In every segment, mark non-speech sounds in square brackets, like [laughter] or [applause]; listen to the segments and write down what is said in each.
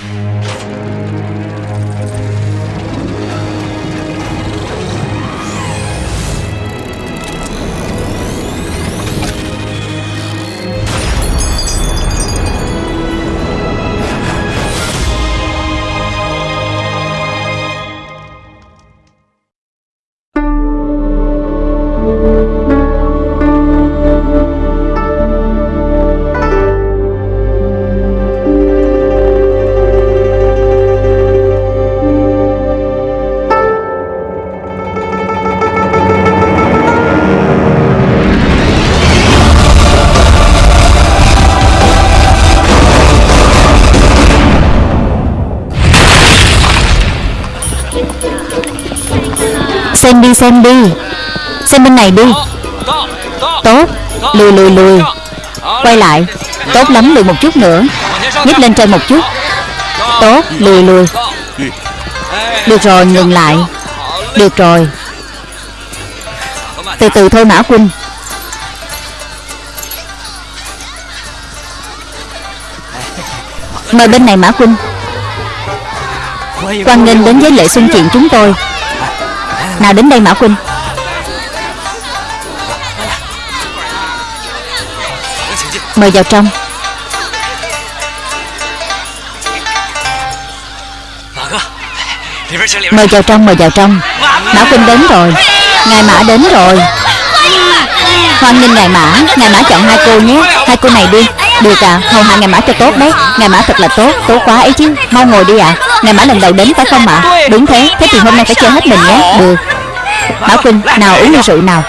Xem này đi. Tốt, Lùi lùi lùi. Quay lại, Tốt lắm, lùi một chút nữa. Nhích lên trên một chút. Tốt, lùi lùi. Được rồi ngừng lại. Được rồi. Từ từ thôi Mã Quynh Mời bên này Mã Quynh Quan nghênh đến với lễ xuân chuyện chúng tôi. Nào đến đây Mã Quynh Mời vào trong. Mời vào trong, mời vào trong. Mã Quynh đến rồi. Ngài Mã đến rồi. Hoan nghênh Ngài Mã. Ngài Mã chọn hai cô nhé. Hai cô này đi. Được à, hầu hạ Ngài Mã cho tốt đấy. Ngài Mã thật là tốt, tốt quá ấy chứ. Mau ngồi đi ạ. Ngài Mã lần đầu đến phải không ạ? Đúng thế, thế thì hôm nay phải chơi hết mình nhé. Được. Mã Quynh, nào uống ly rượu nào.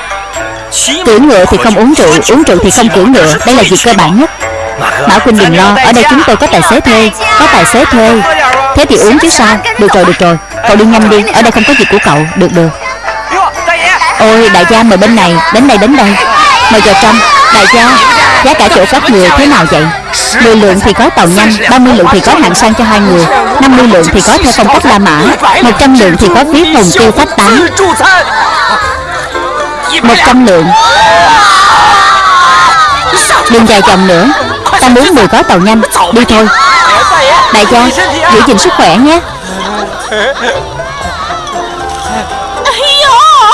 Cưỡi ngựa thì không uống rượu Uống rượu thì không cưỡi ngựa. Đây là việc cơ bản nhất. Mã Quynh đừng lo Ở đây chúng tôi có tài xế thuê Có tài xế thuê. Thế thì uống chứ sao? Được rồi, được rồi. Cậu đi nhanh đi Ở đây không có việc của cậu. Được, được. Ôi, đại gia mời bên này Đến đây, đến đây. Mời vào trong Đại gia Giá cả chỗ các người thế nào vậy? 10 lượng thì có tàu nhanh 30 lượng thì có hạng sang cho hai người 50 lượng thì có theo phong cách La Mã 100 lượng thì có phí phòng tiêu phát tán. 100 lượng. Đừng dài chồng nữa. Ta muốn 10 gói tàu nhanh. Đi thôi. Đại gia, Giữ gìn sức khỏe nhé.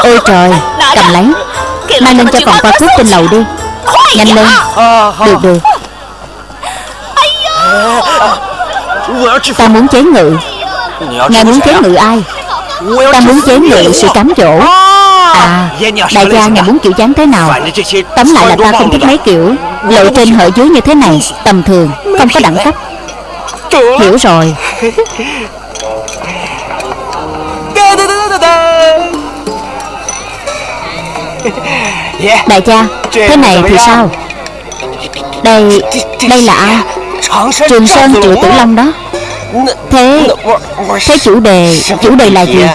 Ôi trời, Cầm lấy. Mang lên cho còn qua cướp trên lầu đi. Nhanh lên. Được được. Ta muốn chế ngự. Ngài muốn chế ngự ai? Ta muốn chế ngự sự cám dỗ. À Đại gia ngài muốn kiểu dáng thế nào? Tóm lại là ta không thích mấy kiểu Lộ trên hở dưới như thế này, Tầm thường, Không có đẳng cấp. Hiểu rồi. Đại gia, Thế này thì sao? Đây Đây là ai? Trường Sơn Triệu Tử Long đó. Thế Thế chủ đề Chủ đề là gì?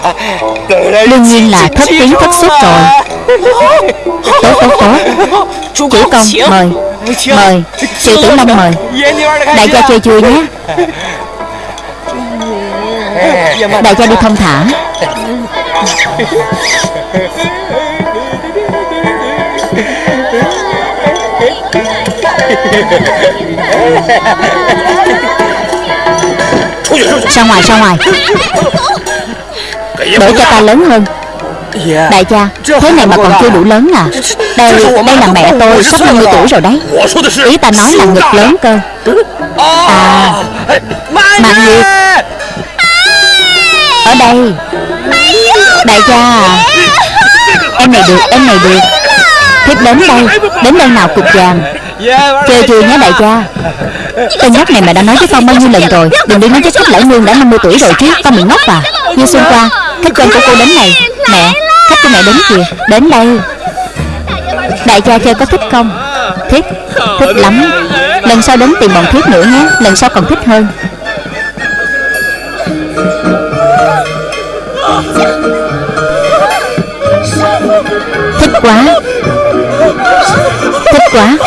Đương nhiên là thất tiếng thất xuất rồi. Tốt tốt tốt Chủ công mời. Mời. Triệu Tử Long mời. Đại gia chơi vui nhé? Đại gia đi thông thả [laughs] Ra ngoài ra ngoài? Để cho ta lớn hơn. Đại gia, Thế này mà còn chưa đủ lớn à? Đây đây là mẹ tôi, Sắp 50 tuổi rồi đấy. Ý ta nói là ngực lớn cơ. À Mạng Nguyệt Ở đây. Đại gia à Em này được, em này được. Thiếp đến đây Đến đây nào cục vàng? Chơi chưa nhé, đại gia? Tên nhóc này mà đã nói với con bao nhiêu lần rồi, Đừng đi nói với khách lão nương đã 50 tuổi rồi chứ Con bị ngốc à? Như xuân qua, Khách quen của cô đến này. Mẹ, Khách của mẹ đến kìa, Đến đây. Đại gia chơi có thích không? Thích Thích lắm. Lần sau đến tìm bọn thiết nữa nhé, Lần sau còn thích hơn. Thích quá. Thích quá.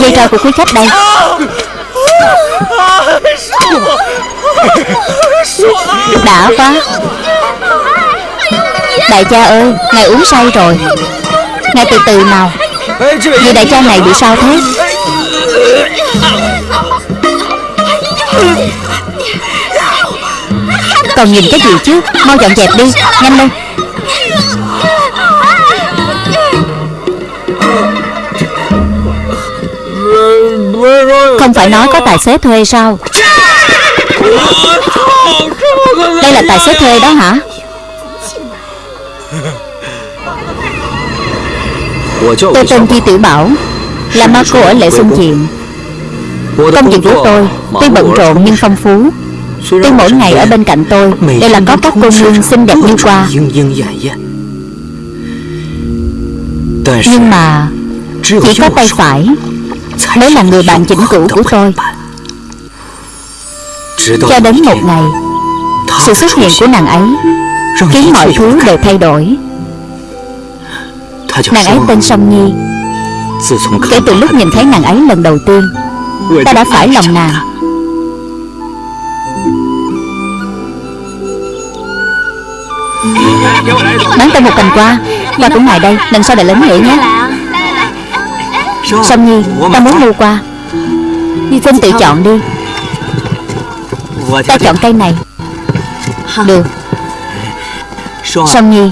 Dây trò của quý khách đây Đã quá. Đại cha ơi, Ngài uống say rồi. Ngài từ từ nào. Vì đại cha này bị sao thế? Còn nhìn cái gì chứ? Mau dọn dẹp đi, Nhanh lên. Không phải nói có tài xế thuê sao? Đây là tài xế thuê đó hả? Tôi tên Chi Tiểu Bảo, Là ma cô ở Lệ Xuân Diện Công việc của tôi, Tuy bận rộn nhưng phong phú. Tuy mỗi ngày ở bên cạnh tôi, Đều là có các cô nương xinh đẹp như qua. Nhưng mà, Chỉ có tay phải Mới là người bạn chỉnh cũ của tôi, Cho đến một ngày, Sự xuất hiện của nàng ấy Khiến mọi thứ đều thay đổi. Nàng ấy tên Song Nhi. Kể từ lúc nhìn thấy nàng ấy lần đầu tiên, Ta đã phải lòng nàng. Bán tôi một cành qua Qua cũng ngoài đây Lần sau lại lớn nữa nhé? Song Nhi? Ta muốn mua qua. Vinh tự chọn đi. Ta chọn cây này. Được. Song Nhi?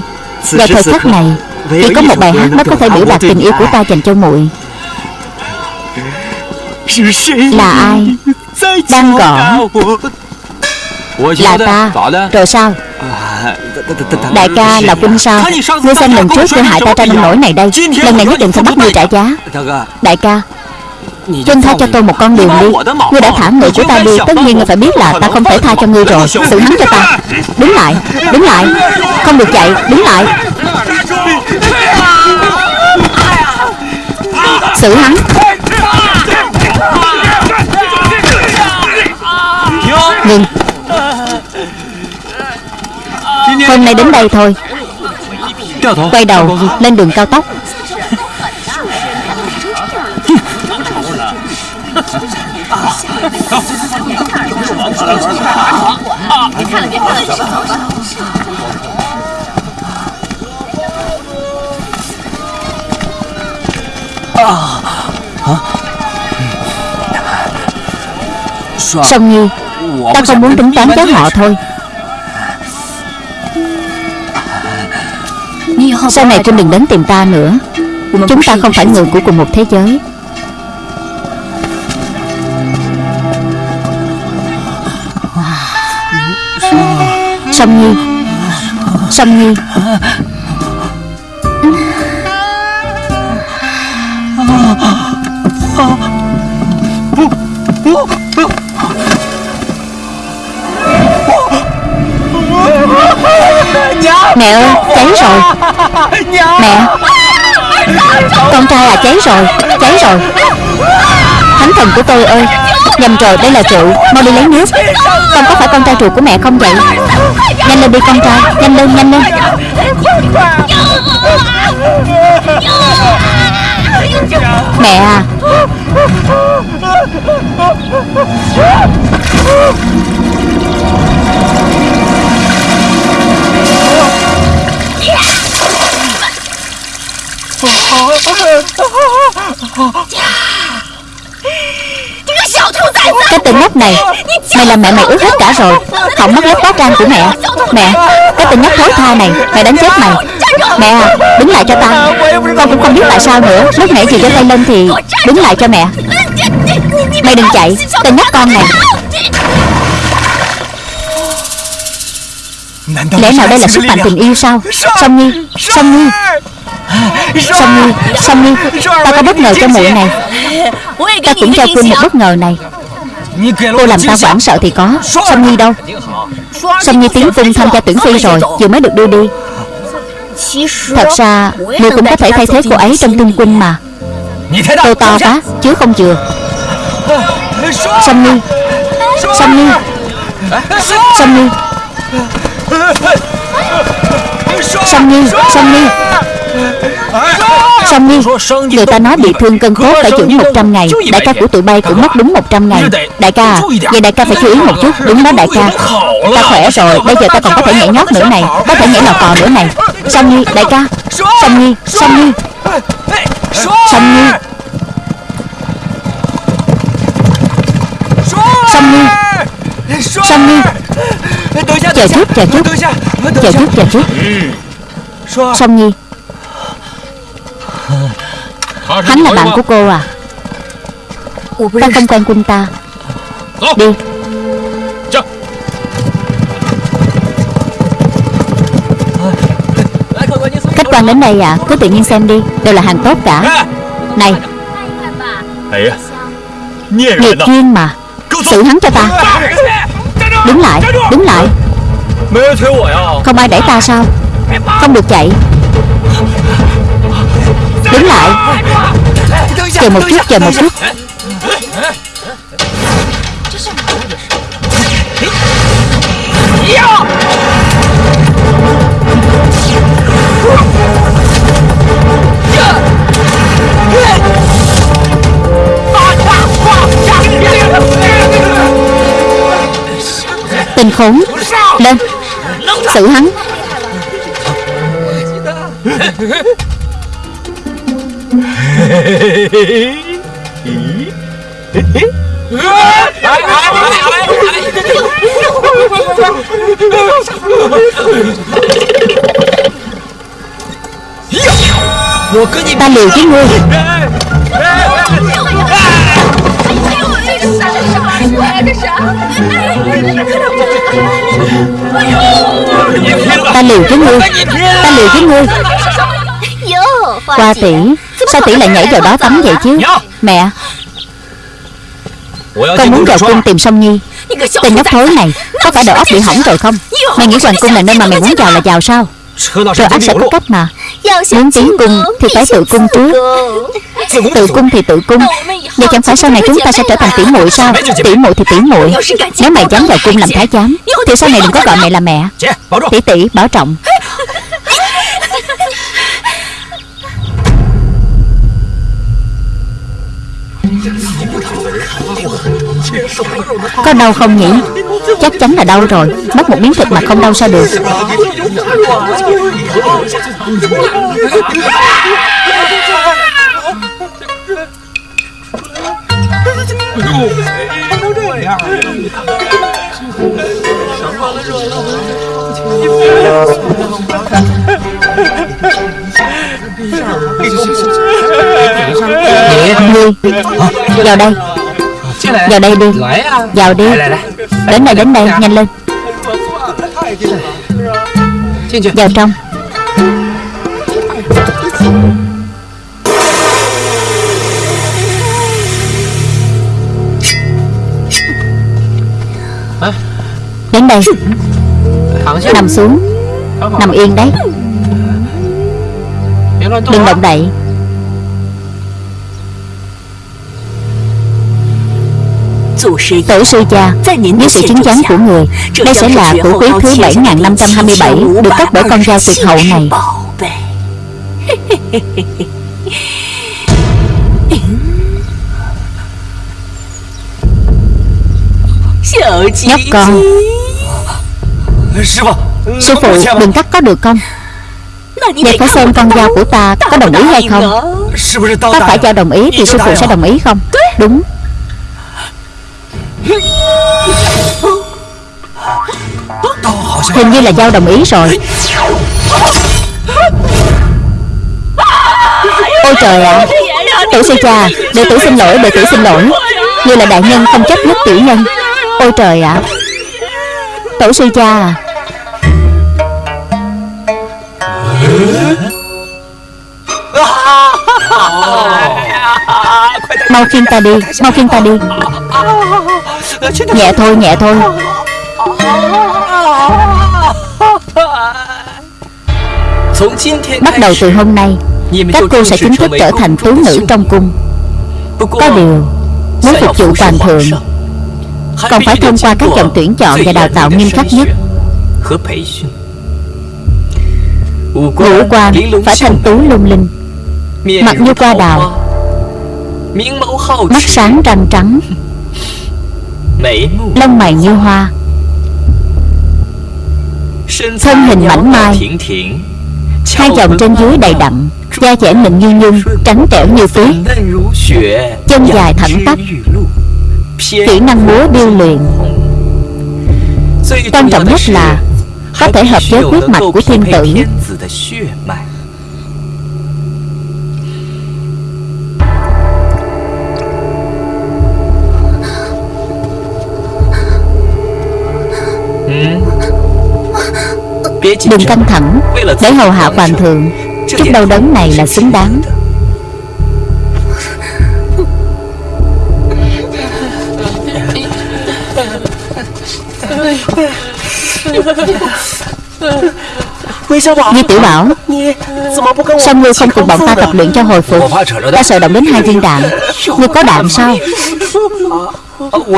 Vào thời khắc này Chỉ có một bài hát mới có thể biểu đạt tình yêu của ta dành cho muội. Là ai? Đang gọi Là ta. Rồi sao Đại ca là quân sao Ngươi xem lần trước ngươi hại ta ra nông nổi này đây. Lần này nhất định phải bắt ngươi trả giá. Đại ca Chân tha cho tôi một con đường đi Ngươi đã thả người của ta đi. Tất nhiên ngươi phải biết là ta không thể tha cho ngươi rồi. Xử hắn cho ta. Đứng lại. Đứng lại. Không được chạy. Đứng lại. Xử hắn. Ngừng Hôm nay đến đây thôi. Quay đầu, lên đường cao tốc. Song Nhi, Ta không muốn tính toán với họ thôi. Sau này Trinh đừng đến tìm ta nữa. Chúng ta không phải người của cùng một thế giới. Song Nhi. Song Nhi. Mẹ ơi cháy rồi. Mẹ, Con trai à cháy rồi Cháy rồi. Thánh thần của tôi ơi, Nhầm rồi, đây là rượu, Mau đi lấy nước. Con có phải con trai ruột của mẹ không vậy? Nhanh lên đi con trai, Nhanh lên nhanh lên. Mẹ à. Cái tên nhóc này, Mày làm mẹ mày ướt hết cả rồi. Hỏng mất lớp tóc trang của mẹ. Mẹ, Cái tên nhóc thối tha này Mẹ đánh chết mày. Mẹ à, Đứng lại cho tao. Con cũng không biết tại sao nữa. Lúc nãy chị cho tay lên thì Đứng lại cho mẹ. Mày đừng chạy, Tên nhóc con này. Lẽ nào đây là sức mạnh tình yêu sao? Song Nhi Song Nhi. Song Nhi Song Nhi Ta có bất ngờ cho muội này. Ta cũng cho Quynh một bất ngờ này. Cô làm ta hoảng sợ. thì có. Song Nhi đâu? Song Nhi tiến cung tham gia tuyển phi rồi Vừa mới được đưa đi. Thật ra Ngươi cũng có thể thay thế cô ấy trong cung quân mà. Tôi to quá Chứ không chừa. Song Nhi Song Nhi Song Nhi Song Nhi Song Nhi Song Nhi Người ta nói bị thương cân cốt phải chữa 100 ngày. Đại ca của tụi bay cũng mất đúng 100 ngày. Đại ca Vậy đại ca phải chú ý một chút. Đúng đó đại ca. Ta khỏe rồi Bây giờ ta còn có thể nhảy nhót nữa này. Có thể nhảy lò cò nữa này. Song Nhi Đại ca. Song Nhi Song Nhi Song Nhi Song Nhi Song Nhi Chờ chút, chờ chút. Chờ chút, chờ chút. Song Nhi Hắn là bạn của cô à? Ta không quen quân ta. Đi. Khách quan đến đây à? Cứ tự nhiên xem đi. Đều là hàng tốt cả. Này. Nghiệp duyên mà. Xử hắn cho ta. Đứng lại. Đứng lại. Không ai đẩy ta sao? Không được chạy Đứng lại. Chờ một chút Chờ một chút. Tình khốn. Lên. Xử hắn. Ta liều với ngươi Ta liều với ngươi Ta liều với ngươi Qua tỷ Sao tỷ lại nhảy vào đó tắm vậy chứ? Mẹ Con muốn vào cung tìm Song Nhi. Tên nhóc thối này Có phải đầu óc bị hỏng rồi không? Mày nghĩ hoàng cung là nơi mà mày muốn vào là vào sao? Rồi anh sẽ có cách mà. Muốn tiến cung thì phải tự cung trước. Tự cung thì tự cung. Vậy chẳng phải sau này chúng ta sẽ trở thành tỷ muội sao? Tỷ muội thì tỷ muội. Nếu mày dám vào cung làm thái giám Thì sau này đừng có gọi mẹ là mẹ. Tỷ tỷ bảo trọng Có đau không nhỉ? Chắc chắn là đau rồi. Mất một miếng thịt mà không đau sao được? Nghĩa Ngươi ờ, Vào đây. Vào đây đi. Vào đi. Đến đây đến đây. Nhanh lên. Vào trong. Đến đây. Nằm xuống. Nằm yên đấy. Đừng động đậy Tổ sư cha Dưới sự chứng giám của người Đây sẽ là của quý thứ 7527 Được cấp bởi con dao tuyệt hậu này. [laughs] Nhóc con. Sư phụ đừng cắt có được không? Vậy phải xem con dao của ta có đồng ý hay không? Có phải cha đồng ý thì sư phụ sẽ đồng ý không? Đúng Hình như là Giao đồng ý rồi Ôi trời ạ à. Tử sư cha, Đệ tử xin lỗi, Đệ tử xin lỗi Như là đại nhân không chấp nhất tiểu nhân Ôi trời ạ à. Tổ sư cha à Mau khiêng ta đi, Mau khiêng ta đi. Nhẹ thôi nhẹ thôi. Bắt đầu từ hôm nay, Các cô sẽ chính thức trở thành tú nữ trong cung. Có điều, Muốn phục vụ hoàng thượng, Còn phải thông qua các dòng tuyển chọn và đào tạo nghiêm khắc nhất. Ngũ quan phải thành tú lung linh. Mặt như qua đào. Mắt sáng răng trắng. [laughs] Lông mày như hoa. Thân hình mảnh mai. Hai dòng trên dưới đầy đặn Da trẻ mịn như nhung Trắng trẻo như tuyết Chân dài thẳng tắp. Kỹ năng múa điêu luyện. Quan trọng nhất là Có thể hợp với huyết mạch của thiên tử Đừng căng thẳng. Để hầu hạ hoàng thượng. Chút đau đớn này là xứng đáng. Di tiểu bảo Sao ngươi không cùng bọn ta tập luyện cho hồi phục? Ta sợ động đến hai viên đạn. Ngươi có đạn sao?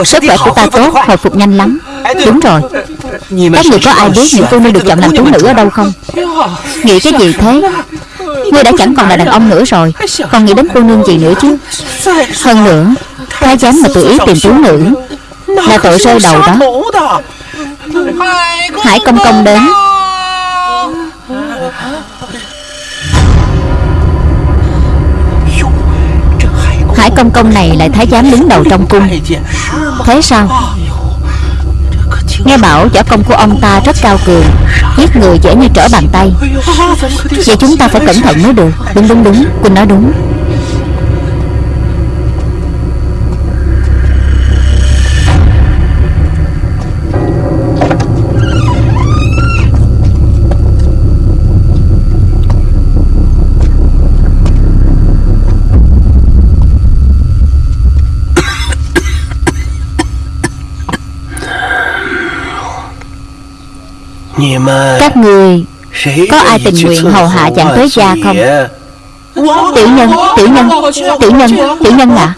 Sức khỏe của ta tốt Hồi phục nhanh lắm. Đúng rồi Các người có ai biết những cô nương được chọn làm tú nữ ở đâu không? Nghĩ cái gì thế? Ngươi đã chẳng còn là đàn ông nữa rồi. Còn nghĩ đến cô nương gì nữa chứ? Hơn nữa Thái giám mà tự ý tìm tú nữ Là tội rơi đầu đó. Hải công công đến. Hải công công này lại thái giám đứng đầu trong cung. Thế sao Nghe bảo võ công của ông ta rất cao cường, Giết người dễ như trở bàn tay. Vậy chúng ta phải cẩn thận mới được. Đúng đúng đúng. Quỳnh nói đúng. Các người Có ai tình nguyện hầu hạ chàng tới gia không? Tiểu nhân Tiểu nhân Tiểu nhân Tiểu nhân [laughs] ạ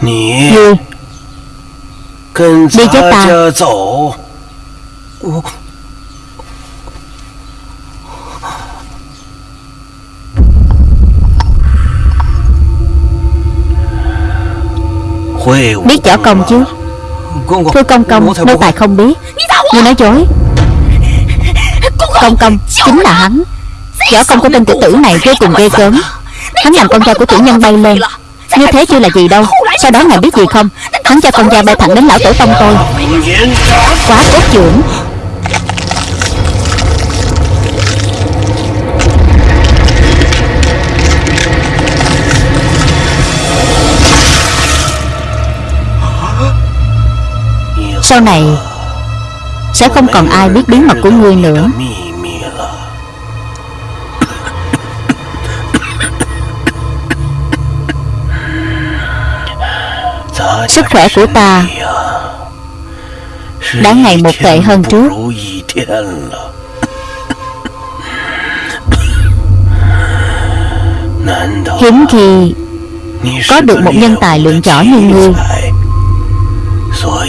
Ngươi Đi với ta Biết võ công chứ Thưa công công Nô tài không biết Ngươi nói dối Công công Chính là hắn Võ công của tên tiểu tử này vô cùng ghê gớm Hắn làm con trai của tiểu nhân bay lên Như thế chưa là gì đâu Sau đó ngài biết gì không Hắn cho con trai bay thẳng đến lão tổ tông tôi Quá cốt trưởng Sau này, Sẽ không còn ai biết bí mật của ngươi nữa. Sức khỏe của ta Đã ngày một tệ hơn trước. Hiếm khi Có được một nhân tài lượng võ như ngươi.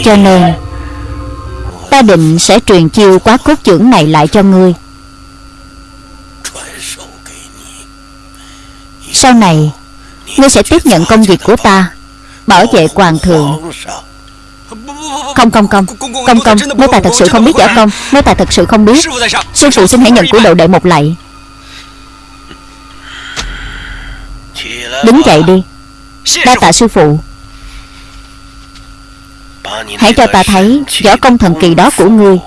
Cho nên Ta định sẽ truyền chiêu quá cốt trưởng này lại cho ngươi. Sau này, Ngươi sẽ tiếp nhận công việc của ta, Bảo vệ hoàng thượng. Không không không Công công Nếu ta thật sự không biết giả công, Nếu ta thật sự không biết, Sư phụ xin hãy nhận của độ đệ một lạy. Đứng dậy đi, Đa tạ sư phụ. Hãy cho ta thấy võ công thần kỳ đó của ngươi.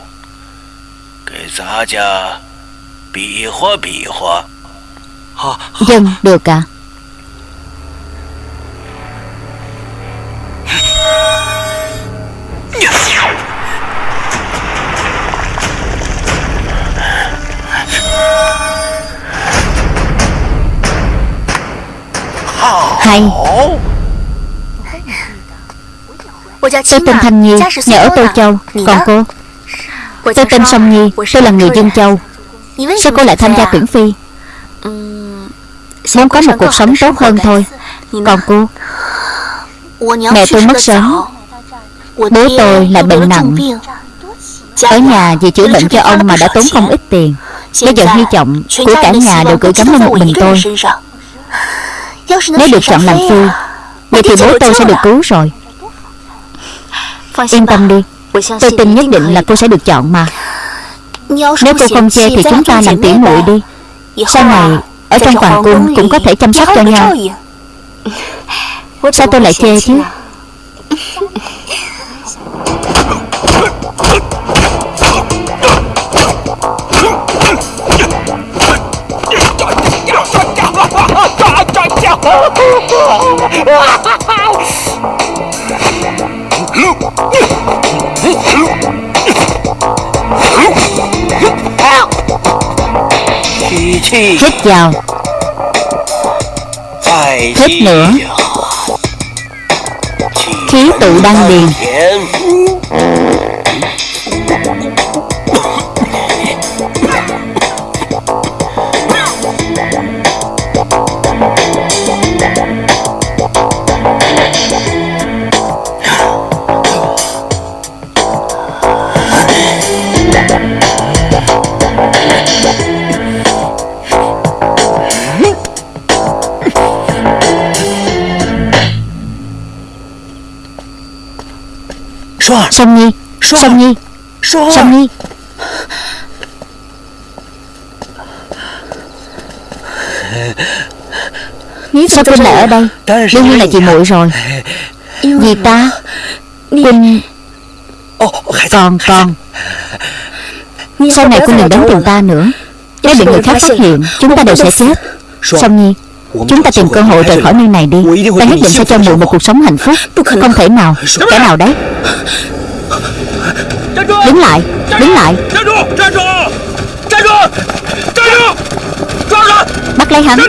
Dân được à Hay. Tôi tên Thanh Nhi Nhà ở Tô Châu. Còn cô? Tôi tên Song Nhi Tôi là người Dương Châu. Sao cô lại tham gia tuyển phi? Muốn có một cuộc sống tốt hơn thôi. Còn cô? Mẹ tôi mất sớm. Bố tôi lại bệnh nặng. Ở nhà vì chữa bệnh cho ông mà đã tốn không ít tiền. Bây giờ hy vọng của cả nhà đều gửi gắm lên một mình tôi. Nếu được chọn làm phi Vậy thì bố tôi sẽ được cứu rồi Yên tâm đi. Tôi tin nhất định là cô sẽ được chọn mà. Nếu cô không chê thì chúng ta làm tỉ muội đi. Sau này Ở trong hoàng cung cũng có thể chăm sóc cho nhau. Sao tôi lại chê chứ Hít vào. Hít nữa. Khí tụ đăng điền. Song Nhi. Song Nhi. Song Nhi. Sao Quynh lại ở đây? Đương nhiên là chị muội rồi. Vì ta Quynh Còn còn. Sau này Quynh đừng đến tìm ta nữa. Nếu bị người khác phát hiện Chúng ta đều sẽ chết. Song Nhi Chúng ta tìm cơ hội rời khỏi nơi này đi. Ta nhất định sẽ cho muội một cuộc sống hạnh phúc. Không thể nào Kẻ nào đấy Đứng lại Đứng lại. Bắt lấy hắn.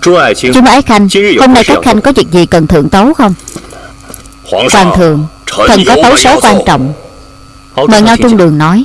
Chú Ái Khanh Hôm nay các khanh có việc gì cần thượng tấu không Hoàng thượng Thần có tấu số quan trọng。Mời Ngao Trung Đường nói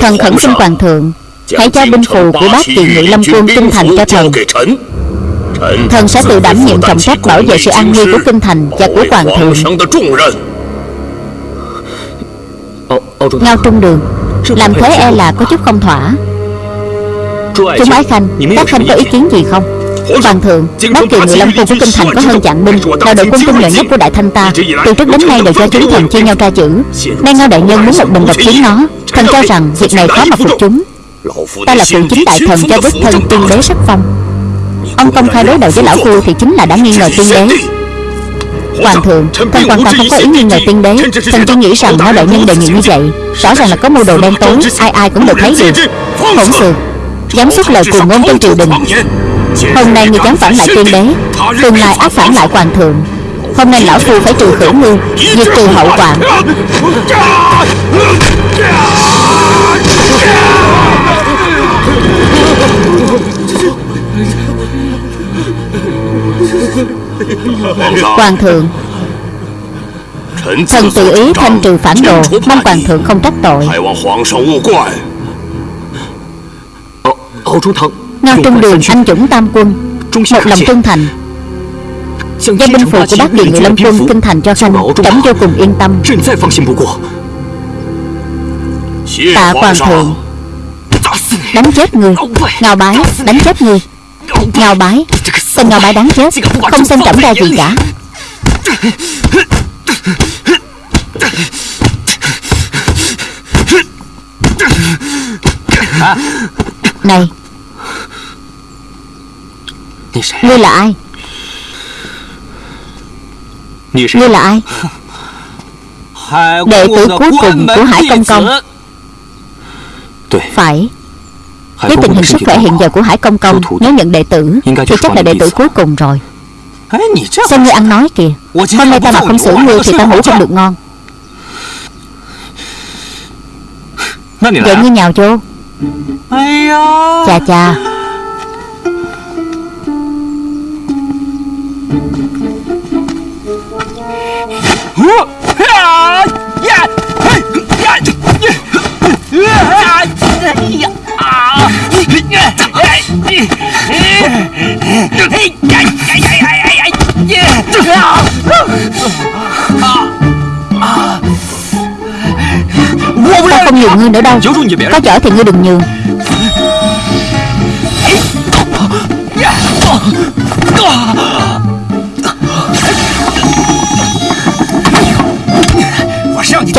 Thần khẩn xin Hoàng thượng Hãy cho binh phù của bác kỳ ngự lâm quân kinh thành cho thần。Thần sẽ tự đảm nhiệm trọng trách bảo vệ sự an nguy của kinh thành và của Hoàng thượng。Ngao Trung Đường Làm thế e là có chút không thỏa。Chúng ái khanh Các khanh có ý kiến gì không Hoàng thượng Bất kỳ người lâm quân của kinh thành có hơn chặn binh Là đội quân tinh nhuệ nhất của đại thanh ta. Từ trước đến nay đều do chúng thần chia nhau ra chữ Nay ngao đại nhân muốn một mình độc chiến nó. Thần cho rằng việc này khó mà phục chúng. Ta là phụ chính đại thần cho đích thân tiên đế sắc phong. Ông công khai đối đầu với lão phu thì chính là đã nghi ngờ tiên đế. Hoàng thượng, thần hoàn toàn không có ý nghi ngờ tiên đế. Thần chỉ nghĩ rằng ngao đại nhân đề nghị như vậy Rõ ràng là có mưu đồ đen tối Ai ai cũng đều thấy được Hỗn xược Dám xuất lời cùng ngôn trong triều đình Hôm nay người dám phản lại tiên đế, Tương lai ác phản lại hoàng thượng. Hôm nay lão phu phải trừ khử ngươi Diệt trừ hậu quả Hoàng thượng Thần tự ý thanh trừ phản đồ, Mong hoàng thượng không trách tội. Ngao Trung Đường anh dũng tam quân Một lòng trung thành. Giao binh phù của bác điện người lâm quân kinh thành cho khanh Trẫm vô cùng yên tâm. Tạ hoàng thượng. Đánh chết người. Ngao bái. Đánh chết người. Ngao bái. Tên ngao bái đáng chết. Không xem trẫm ra gì cả. Này Ngươi là ai? Ngươi là ai? Đệ tử cuối cùng của Hải Công Công. Phải. Với tình hình sức khỏe hiện giờ của Hải Công Công Nếu nhận đệ tử Thì chắc là đệ tử cuối cùng rồi. Xem ngươi ăn nói kìa. Hôm nay ta mà không xử ngươi Thì ta ngủ không được ngon. Vậy ngươi nhào vô. Chà chà Ta không nhường ngươi nữa đâu. Có chở thì ngươi đừng nhường.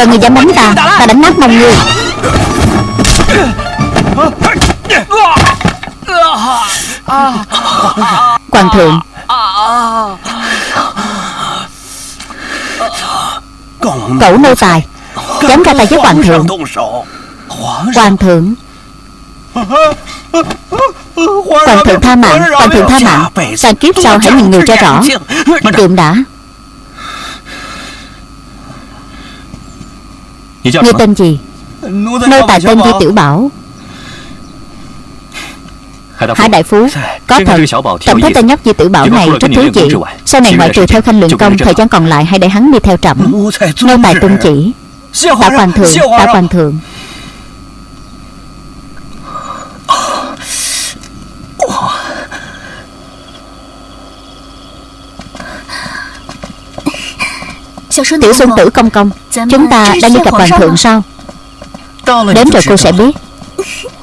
Cho người dám đánh ta Ta đánh nát mông người. Hoàng thượng. Cẩu nô tài, Dám ra tay với hoàng thượng. Hoàng thượng. Hoàng thượng tha mạng, Hoàng thượng tha mạng. Sang kiếp sau hãy nhìn người cho rõ. Kiệm đã. Ngươi tên gì Nô tài tên Di Tiểu Bảo. Hải Đại Phú. Có thật Tổng thấy tên nhóc Di Tiểu Bảo này rất thú vị Sau này ngoại trừ theo khanh luyện công Thời gian còn lại hãy để hắn đi theo trẫm. Nô tài tuân chỉ Tạ hoàng thượng Tạ hoàng thượng Tiểu xuân tử công công Chúng ta đang đi gặp hoàng thượng sao Đến rồi cô sẽ biết [laughs]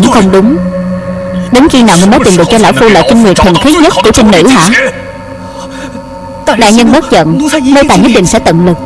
Vẫn không đúng. Đến khi nào ngươi mới tìm được cho lão phu lại kinh nguyệt thần khí nhất của trinh nữ hả? Đại nhân bất giận Nô tài nhất định sẽ tận lực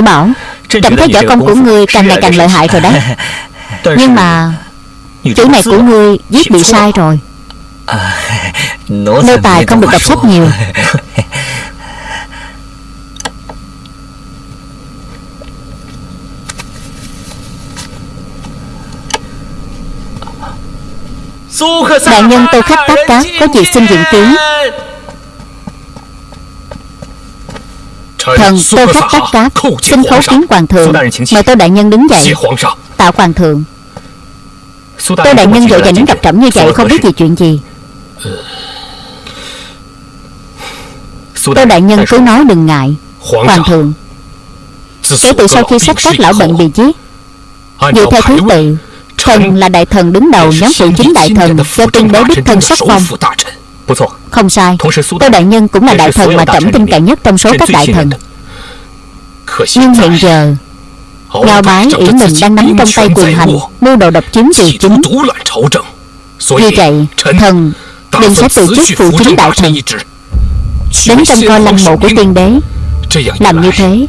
Tiểu Bảo Cảm thấy võ công của ngươi càng ngày càng lợi hại rồi đấy [laughs] Nhưng mà Chữ này của ngươi viết bị sai rồi. [laughs] Nô tài không được đọc sách nhiều. [laughs] Đại nhân tô khách tác cát Có việc xin diện kiến Thần tô khách tắc cáp Xin khấu kiến hoàng thượng. Mời tô đại nhân đứng dậy. Tạ hoàng thượng. Tô đại nhân vội vàng đến gặp trẫm như vậy Không biết gì chuyện gì. Tô đại nhân cứ nói đừng ngại. Hoàng thượng. Kể từ sau khi sách các lão bệnh bị giết Dựa theo thứ tự Thần là đại thần đứng đầu nhóm phụ chính đại thần Do tiên đế đích thân sắc phong không sai. Tô Đại Nhân cũng là đại thần mà trẫm tin cậy nhất trong số các đại thần. Nhưng hiện giờ Ngao bái ỷ mình đang nắm trong tay quyền hành Mưu đồ độc chiếm triều chính. Vì vậy Thần đừng sẽ từ chức phụ chính đại thần. Đến trong coi lăng mộ của tiên đế Làm như thế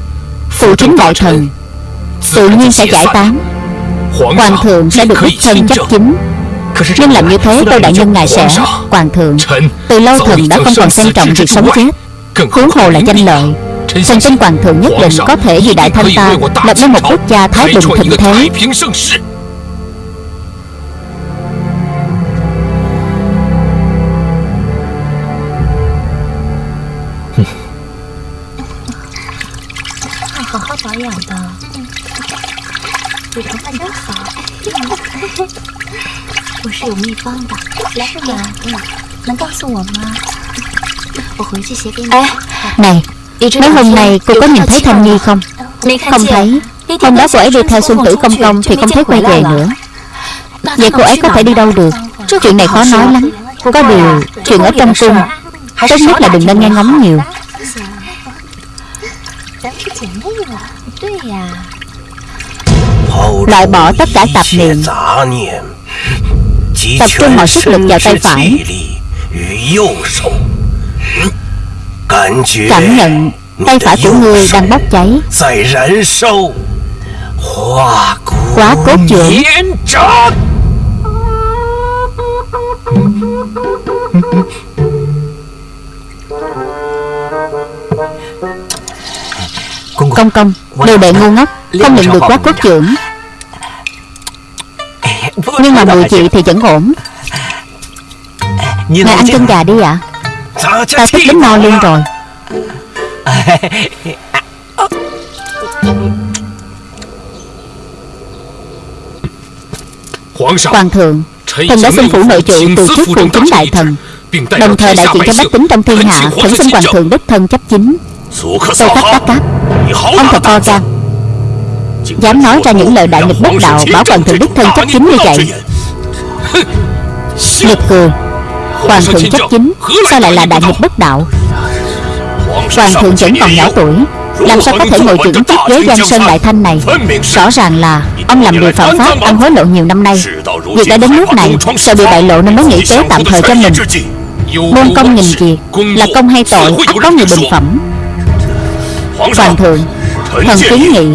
Phụ chính đại thần Tự nhiên sẽ giải tán. Hoàng thượng sẽ được đích thân chấp chính nhưng làm như thế tôi đại nhân ngài sẽ Hoàng thượng Từ lâu thần đã không còn xem trọng việc sống chết Huống hồ là danh lợi. Thần tin hoàng thượng nhất định có thể vì đại thanh ta Lập nên một quốc gia thái bình thịnh thế Hãy subscribe cho kênh Ghiền Mì Gõ Để không bỏ lỡ những video hấp dẫn 我是有秘方的，来呀，能告诉我吗？我回去写给你。哎，này Mấy hôm nay cô có nhìn thấy Thanh Nhi không Không thấy Hôm đó cô ấy đi theo Xuân Tử Công Công Thì không thấy quay về nữa Vậy cô ấy có thể đi đâu được Chuyện này khó nói lắm Có điều Chuyện ở trong cung Tốt nhất là đừng nên nghe ngóng nhiều Loại bỏ tất cả tạp niệm Tập trung mọi sức lực vào tay phải Cảm nhận tay phải của ngươi đang bốc cháy Quá cốt dưỡng Công công Đồ đệ ngu ngốc Không nhận được quá cốt dưỡng nhưng mà mùi chị thì vẫn ổn. Ngài ăn chân gà đi ạ. À? Ta thích đến no luôn rồi. Hoàng thượng Thần đã xin phủ nội trụ từ chức phụ chính đại thần. Đồng thời đại diện cho bách tính trong thiên hạ Khẩn xin hoàng thượng đích thân chấp chính. Tô khắc đắc cáp Ông thật to gan Dám nói ra những lời đại nghịch bất đạo, Bảo phần thượng đức thân chấp chính như vậy Nghịch cười Hoàng thượng chấp chính, Sao lại là đại nghịch bất đạo? Hoàng thượng vẫn còn nhỏ tuổi, Làm sao có thể ngồi trưởng chiếc ghế Giang Sơn Đại Thanh này? Rõ ràng là Ông làm điều phạm pháp ăn hối lộ nhiều năm nay. Việc đã đến nước này, Sợ bị bại lộ nên mới nghĩ kế tạm thời cho mình. Môn công nghìn việc Là công hay tội, ắt có người bình phẩm. Hoàng thượng, Thần kiến nghị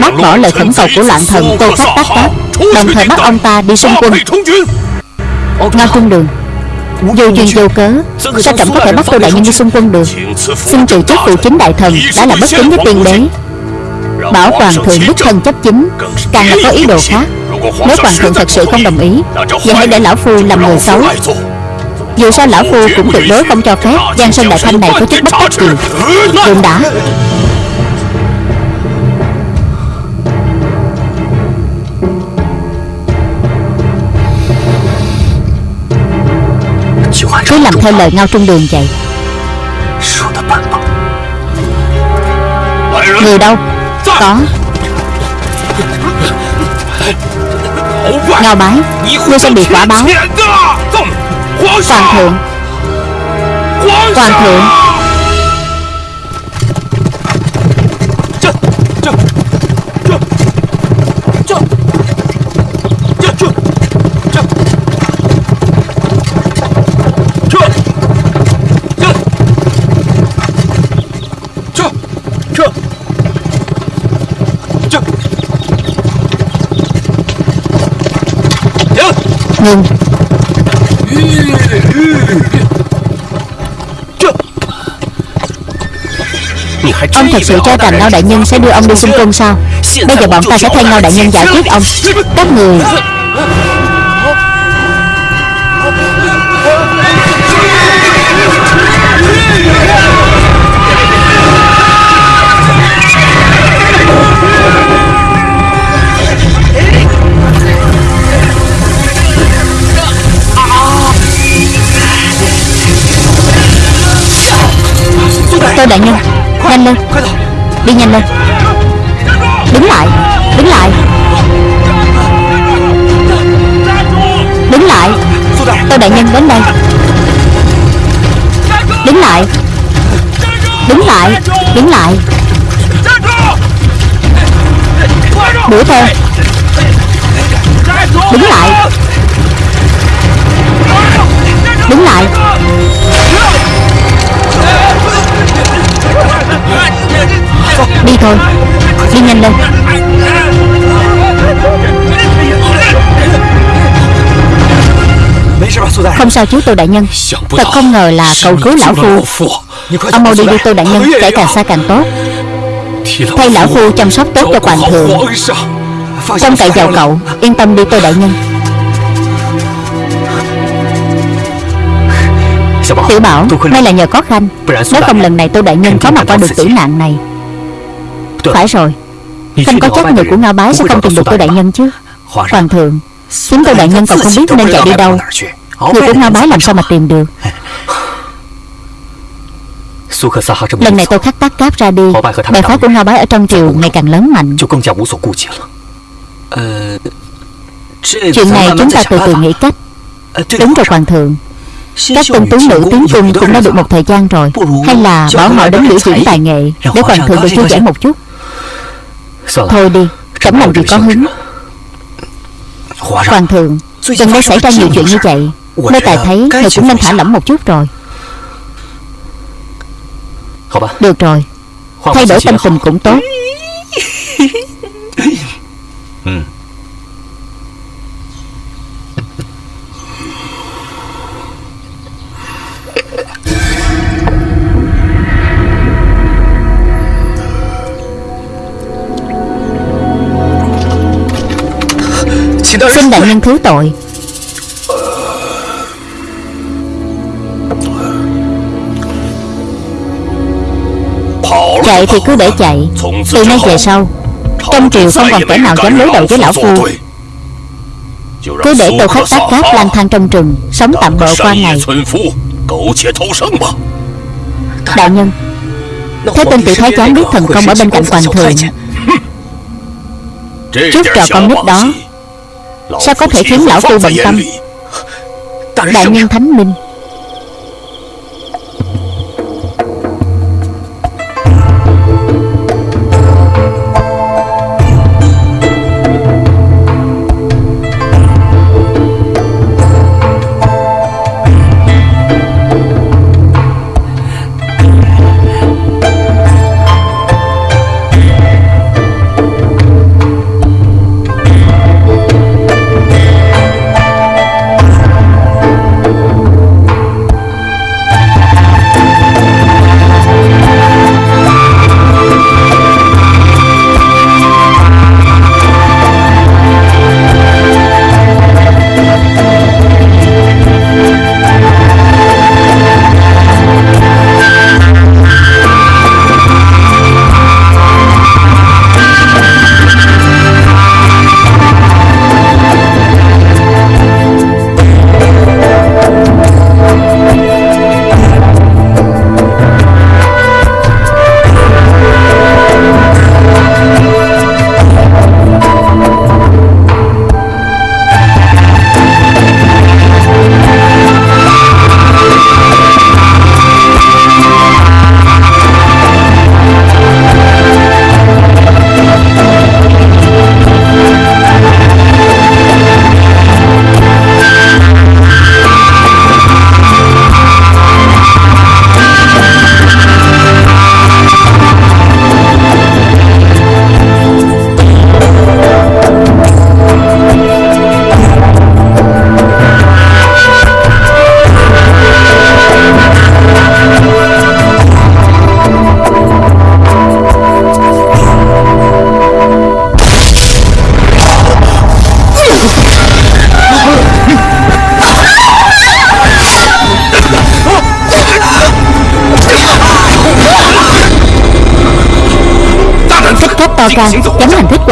Bác bỏ lời khẩn cầu của loạn thần Tô Khắc Tác Cáp Đồng thời bắt ông ta đi xung quân. Ngao Trung Đường. Vô duyên vô cớ Sao trẫm có thể bắt Tô Đại Nhân đi xung quân được. Xin trừ chức phụ chính đại thần Đã là bất kính với tiên đế. Bảo Hoàng thượng đích thân chấp chính. Càng là có ý đồ khác Nếu Hoàng thượng thật sự không đồng ý Vậy hãy để Lão Phu làm người xấu. Dù sao Lão Phu cũng tuyệt đối không cho phép Giang Sơn Đại Thanh này có chút bất đắc gì Đừng đã Cứ làm theo lời ngao trung đường vậy. Người đâu? Có. Ngao bái, Ngươi sẽ bị quả báo. Hoàng thượng. Hoàng thượng. Ngừng Ông thật sự cho rằng Ngao Đại Nhân sẽ đưa ông đi xung quân sao? Bây giờ bọn ta sẽ thay Ngao Đại Nhân giải quyết ông. Các người tôi Đại Nhân. Nhanh lên. Đi nhanh lên. Đứng lại. Đứng lại. Đứng lại. Tôi Đại Nhân đến đây. Đứng lại. Đứng lại. Đứng lại. Đuổi theo. Đứng lại. Đứng lại. Đi thôi. Đi nhanh lên. Không sao chứ Tô Đại Nhân. Thật không ngờ là cậu cứu Lão Phu. Ông mau đi đi, Tô Đại Nhân. Kể càng xa càng tốt. Thay Lão Phu chăm sóc tốt cho Hoàng thượng. Trông cậy vào cậu. Yên tâm đi, Tô Đại Nhân. Tiểu Bảo, May là nhờ có Khanh. Nếu không lần này Tô Đại Nhân có mặt qua được tử nạn này phải rồi. Khanh có chắc người của Ngao Bái sẽ không tìm được Tô Đại Nhân chứ? Hoàng thượng Chính Tô Đại Nhân còn không biết nên chạy đi đâu. Người của Ngao Bái làm sao mà tìm được? Lần này tôi khắc tác cáp ra đi. Bè phái của Ngao Bái ở trong triều ngày càng lớn mạnh. Chuyện này chúng ta từ từ nghĩ cách. Đúng rồi Hoàng thượng. Các tân tú nữ tiến cung cũng đã được một thời gian rồi. Hay là bảo họ đến biểu diễn tài nghệ Để hoàng thượng được thư giãn một chút Thôi đi Trẫm làm gì có hứng. Hoàng thượng Gần đây xảy ra nhiều chuyện như vậy. Nơi tài thấy Người cũng nên thả lỏng một chút rồi. Được rồi. Thay đổi tâm tình cũng tốt [laughs] Xin đại nhân thứ tội. Chạy thì cứ để chạy. Từ nay về sau, Trong triều không còn kẻ nào dám đối đầu với lão phu. Cứ để tôi khách tác cáp lang thang trong rừng, Sống tạm bợ qua ngày. Đại nhân, Thế tên tiểu thái giám biết thần công ở bên cạnh hoàng thượng. Trước trò con nít đó Sao có thể khiến lão phu bận tâm? Đại nhân thánh minh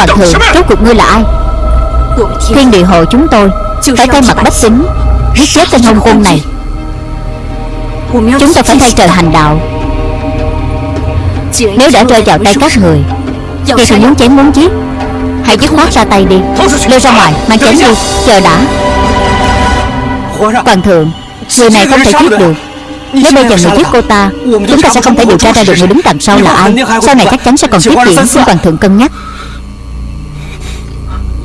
hoàng thượng Rốt cuộc ngươi là ai Thiên địa hội chúng tôi Phải thay mặt bách tính Giết chết tên hôn quân này Chúng ta phải thay trời hành đạo Nếu đã rơi vào tay các người Vậy thì muốn chém muốn giết Hãy dứt khoát ra tay đi Lôi ra ngoài mang chém đi Chờ đã Hoàng thượng Người này không thể giết được nếu bây giờ người giết cô ta Chúng ta sẽ không thể điều tra ra được người đứng đằng sau là ai Sau này chắc chắn sẽ còn tiếp diễn Xin hoàng thượng cân nhắc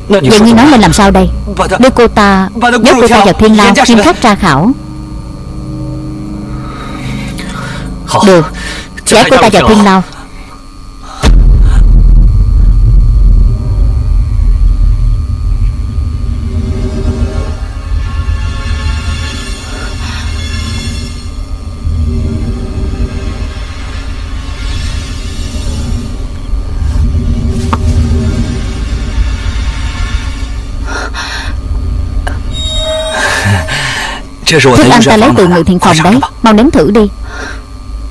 Vậy như nói nên làm sao đây? Đưa cô ta Nhốt cô ta vào thiên lao Nghiêm khắc tra khảo. Được. Giải cô ta vào thiên lao Thức ăn ta lấy từ người thiện phòng đấy. Mau nếm thử đi.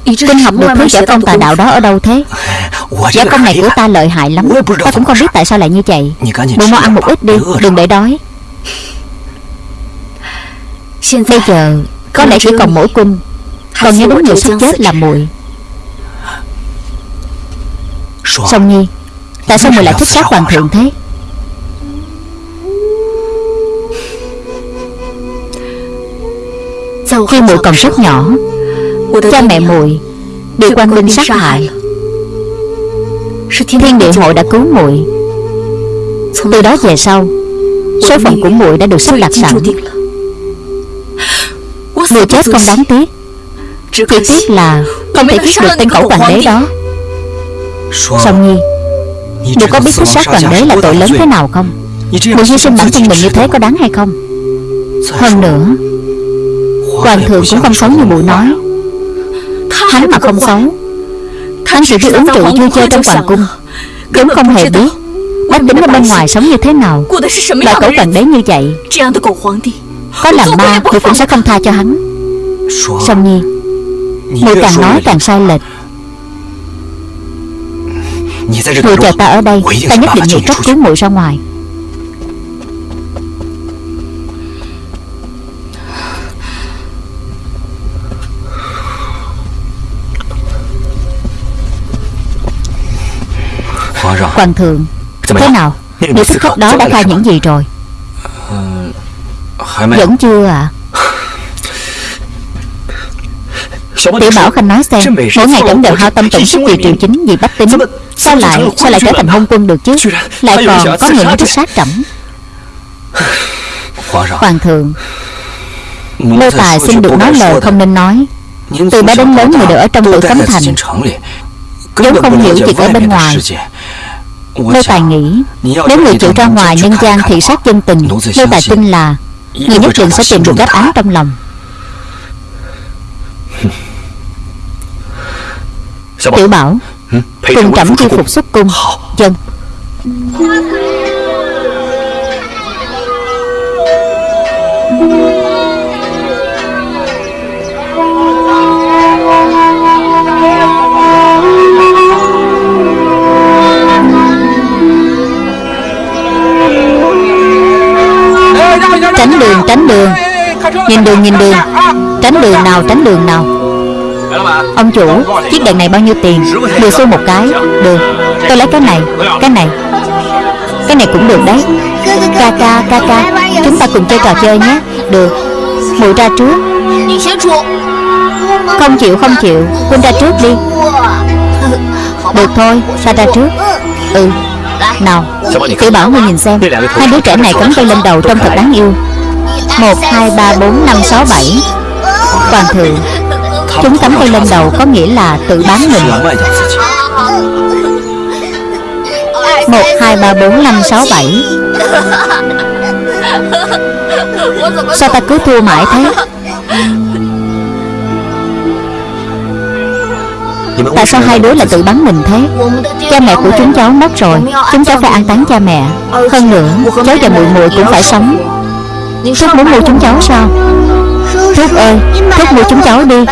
Kinh học được thứ giả công tà đạo đó ở đâu thế? Giả công này của ta lợi hại lắm. Ta cũng không biết tại sao lại như vậy. Bộ mau ăn một ít đi. Đừng để đói. Bây giờ, Có lẽ chỉ còn mỗi cung Còn nhớ đến người sắp chết là muội Song Nhi, Tại sao muội lại thích sát hoàng thượng thế? Khi muội còn rất nhỏ, Cha mẹ muội Bị quan binh sát hại. Thiên địa hội đã cứu muội. Từ đó về sau, Số phận của muội đã được sắp đặt sẵn. Muội chết không đáng tiếc. Chỉ tiếc là Không thể giết được tên cẩu hoàng đế đó. Song Nhi Muội có biết thích sát hoàng đế là tội lớn thế nào không? Muội hy sinh bản thân mình như thế có đáng hay không? Hơn nữa Hoàng thượng cũng không xấu như muội nói. Hắn mà không xấu, Hắn chỉ biết ứng rượu vui chơi trong hoàng cung. Cũng không hề biết Bách tính ở bên ngoài sống như thế nào Loại cẩu hoàng đấy như vậy. Có làm ma thì cũng sẽ không tha cho hắn. Song Nhi, người càng nói càng sai lệch. Người chờ ta ở đây, Ta nhất định nghĩ cách cứu muội ra ngoài. Hoàng thượng Thế nào? Nữ thích khách đó đã khai những gì rồi? Vẫn chưa à? Tiểu Bảo Khanh nói xem Mỗi ngày trẫm đều hao tâm tổn sức vì triều chính Vì bách tính. Sao lại Sao lại trở thành hôn quân được chứ? Lại còn có người muốn thích sát trẫm. Hoàng thượng Lô Tài xin được nói lời không nên nói. Từ bé đến lớn người đều ở trong tử cấm thành. Vốn không hiểu chuyện ở bên ngoài Lô Tài nghĩ Nếu người chịu ra ngoài nhân gian thị sát chân tình Lô Tài tin là Người nhất định sẽ tìm được đáp án trong lòng. [laughs] Tiểu Bảo Cùng trẫm chi phục xuất cung. Dân Tránh đường tránh đường. Nhìn đường nhìn đường. Tránh đường nào, tránh đường nào. Ông chủ, Chiếc đèn này bao nhiêu tiền? 10 xu một cái, Được. Tôi lấy cái này Cái này. Cái này cũng được đấy. Ca ca ca ca. Chúng ta cùng chơi trò chơi nhé. Được. Mụi ra trước. Không chịu không chịu. Huynh ra trước đi. Được thôi Ta ra trước? Ừ. Nào Tiểu bảo ngươi nhìn xem. Hai đứa trẻ này cắm tay lên đầu trông thật đáng yêu. Một, hai, ba, bốn, năm, sáu, bảy. Hoàng thượng Chúng cắm tay lên đầu có nghĩa là tự bán mình. Một, hai, ba, bốn, năm, sáu, bảy. Sao ta cứ thua mãi thế? Tại sao hai đứa lại tự bắn mình thế? Cha mẹ của chúng cháu mất rồi Chúng cháu phải an táng cha mẹ. Hơn nữa Cháu và muội muội cũng phải sống. Thúc muốn mua chúng cháu sao? Thúc ơi Thúc mua chúng cháu đi.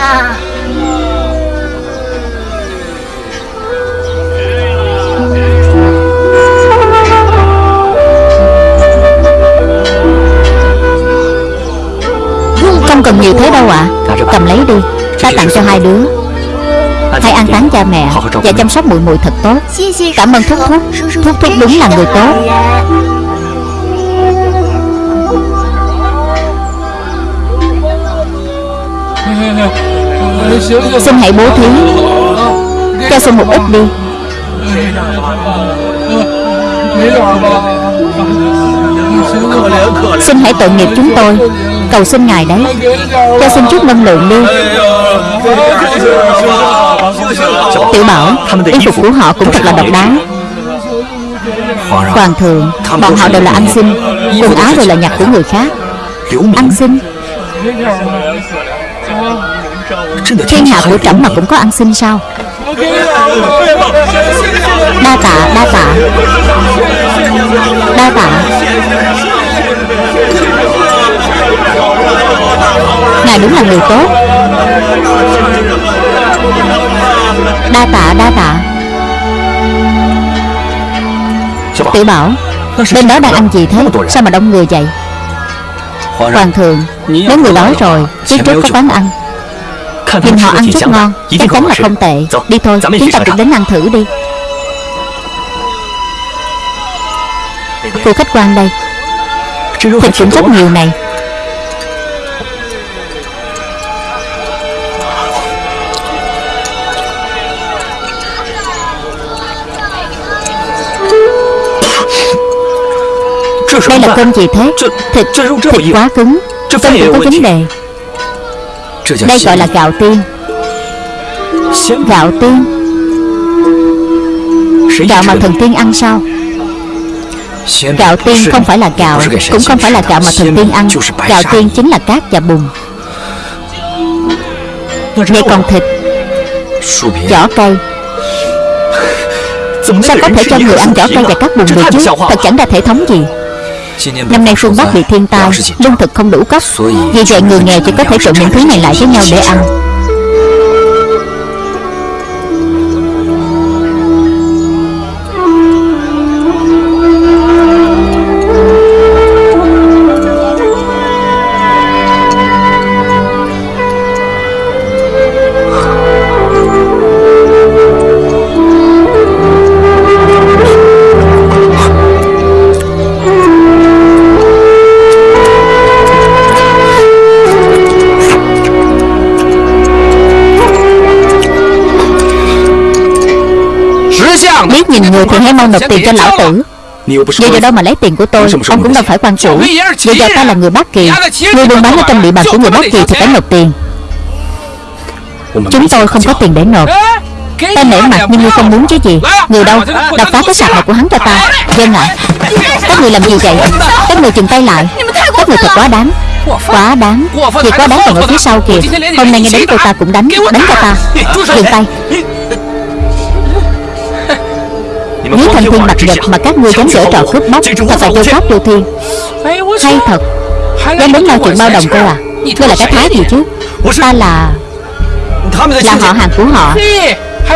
Không cần nhiều thế đâu ạ. À. Cầm lấy đi. Ta tặng cho hai đứa Hãy an táng cha mẹ Và chăm sóc muội muội thật tốt. Cảm ơn thúc thúc. Thúc thúc đúng là người tốt. Xin hãy bố thí. Cho xin một ít đi Xin hãy tội nghiệp chúng tôi. Cầu xin Ngài đấy. Cho xin chút ngân lượng đi. Tiểu bảo Y phục của họ cũng thật là độc đáo. Hoàng thượng Bọn họ đều là ăn xin Quần áo đều là nhặt của người khác. Ăn xin Thiên hạ của trẫm mà cũng có ăn xin sao? Đa tạ, đa tạ. Đa tạ. Ngài đúng là người tốt. Đa tạ, đa tạ. Tiểu bảo Bên đó đang ăn gì thế? Sao mà đông người vậy? Hoàng thượng Nếu người đói rồi Phía trước có quán ăn. Nhìn họ ăn rất ngon Chắc chắn là không tệ. Đi thôi Chúng ta cũng đến ăn thử đi khu khách quan đây. Thịt cũng rất nhiều này. Đây là cơm gì thế? Thịt, thịt quá cứng. Cơm cũng có vấn đề. Đây gọi là gạo tiên. Gạo tiên. Gạo mà thần tiên ăn sao? Gạo tiên không phải là gạo Cũng không phải là gạo mà thần tiên ăn. Gạo tiên chính là cát và bùn. Vậy còn thịt. Vỏ cây. Sao có thể cho người ăn vỏ cây và cát bùn？được chứ? Thật chẳng ra thể thống gì? Năm nay phương Bắc bị thiên tai Lương thực không đủ cấp Vì vậy người nghèo chỉ có thể trộn những thứ này lại với nhau để ăn người thì hãy mau nộp tiền cho lão tử. Vậy giờ đâu mà lấy tiền của tôi Ông cũng đâu phải quan chủ Vậy giờ ta là người Bắc Kỳ Người buôn bán ở trong địa bàn của người Bắc Kỳ thì phải nộp tiền. Chúng tôi không có tiền để nộp. Ta nể mặt nhưng ngươi không muốn chứ gì. Người đâu? Đập phá cái sạp này của hắn cho ta. Dân ạ Các người làm gì vậy? Các người chừng tay lại. Các người thật quá đáng. Quá đáng. Việc quá đáng còn ở phía sau kìa. Hôm nay nghe đến cô ta cũng đánh. Đánh cho ta. Dừng tay Nếu thanh thiên bạch nhật mà các ngươi dám dở trò cướp bóc Thật là vô pháp vô thiên Hay thật Dám đến lao chuyện bao đồng cơ à? Ngươi là cái thái gì chứ? Ta là Là họ hàng của họ.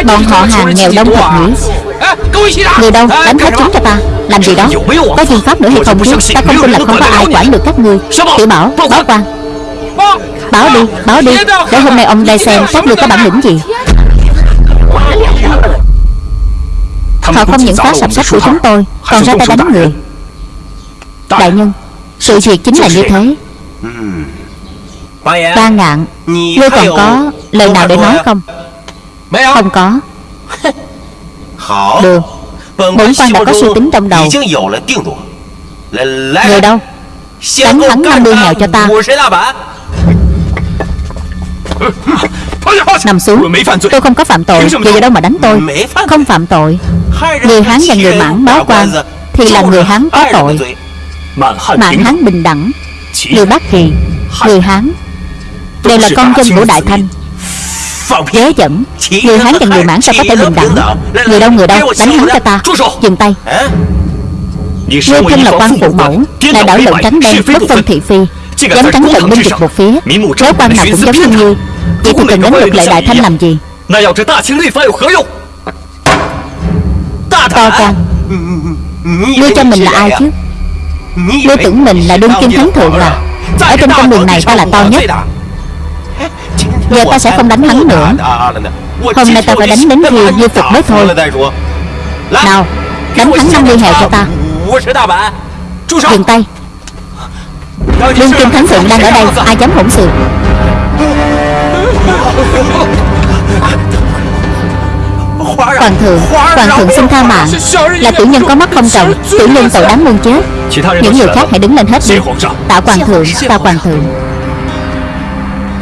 Bọn họ hàng nghèo đông thật nhỉ Người đâu? Đánh hết chúng cho ta. Làm gì đó? Có phương pháp nữa hay không chứ? Ta không tin là không có ai quản được các ngươi. Tiểu bảo Báo quan. Báo đi Báo đi. Để hôm nay ông đây xem Các ngươi có bản lĩnh gì Họ không những phá sập sách của chúng tôi Còn ra tay đánh người. Đại nhân Sự việc chính là như thế. Ba ngạn Ngươi còn có lời nào để nói không? Không có. Được. Bổn quan đã có suy tính trong đầu. Người đâu? Đánh hắn 50 hào cho ta. Nằm xuống. Tôi không có phạm tội Vậy giờ đâu mà đánh tôi? Không phạm tội Người Hán và người Mãn báo quan Thì là người Hán có tội. Mãn Hán bình đẳng, Người Bắc Kỳ Người Hán. Đều là con dân của Đại Thanh. Ghế dẫn Người Hán và người Mãn sao có thể bình đẳng? Người đâu người đâu? Đánh hắn cho ta. Dừng tay. Ngươi thân là quan phụ mẫu Lại đảo lộn trắng đen, Bất phân thị phi. Dám trắng trận binh địch một phía Nếu quan nào cũng giống như ngươi. Vậy thì cần đánh luật lệ đại thanh làm gì? To gan Ngươi cho mình là ai chứ? Ngươi tưởng mình là đương kim thánh thượng à Ở trên con đường này ta là to nhất. Giờ ta sẽ không đánh hắn nữa. Hôm nay ta phải đánh đến khi như phục mới thôi. Nào Đánh hắn 50 hào cho ta. Dừng tay. Đương kim thánh thượng đang ở đây Ai dám hỗn xược [laughs] Hoàng thượng Hoàng thượng xin tha mạng. Là tiểu nhân có mắt không trồng Tiểu nhân tội đáng muôn chết. Những người khác hãy đứng lên hết đi. Tạ hoàng thượng Tạ hoàng thượng.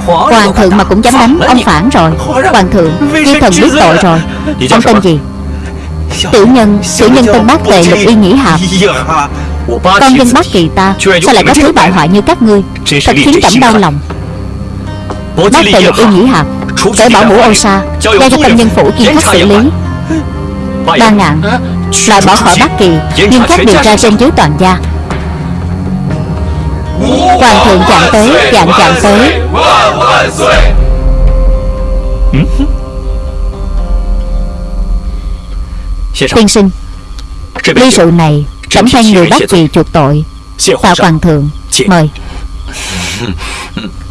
Hoàng thượng mà cũng dám đánh Ông phản rồi. Hoàng thượng Di thần biết tội rồi Ông tên gì? Tiểu nhân Tiểu nhân tên bác tề lục uy nghĩ hạp Con dân bác kỳ ta Sao lại có thứ bại hoại như các ngươi? Thật khiến trẫm đau lòng Bác tề lục uy nghĩ hạp Cởi bỏ mũ ô sa Giao cho công nhân phủ chuyên khắc xử lý. Ba ngàn. Loại bỏ khỏi Bắc Kỳ Nhưng khắc điều tra trên dưới toàn gia. Hoàng thượng chạm tới Dạng chạm tới. Tiên sinh Ly rượu này Trẫm thay người Bắc Kỳ chuộc tội. Tạ Hoàng thượng? Mời [laughs]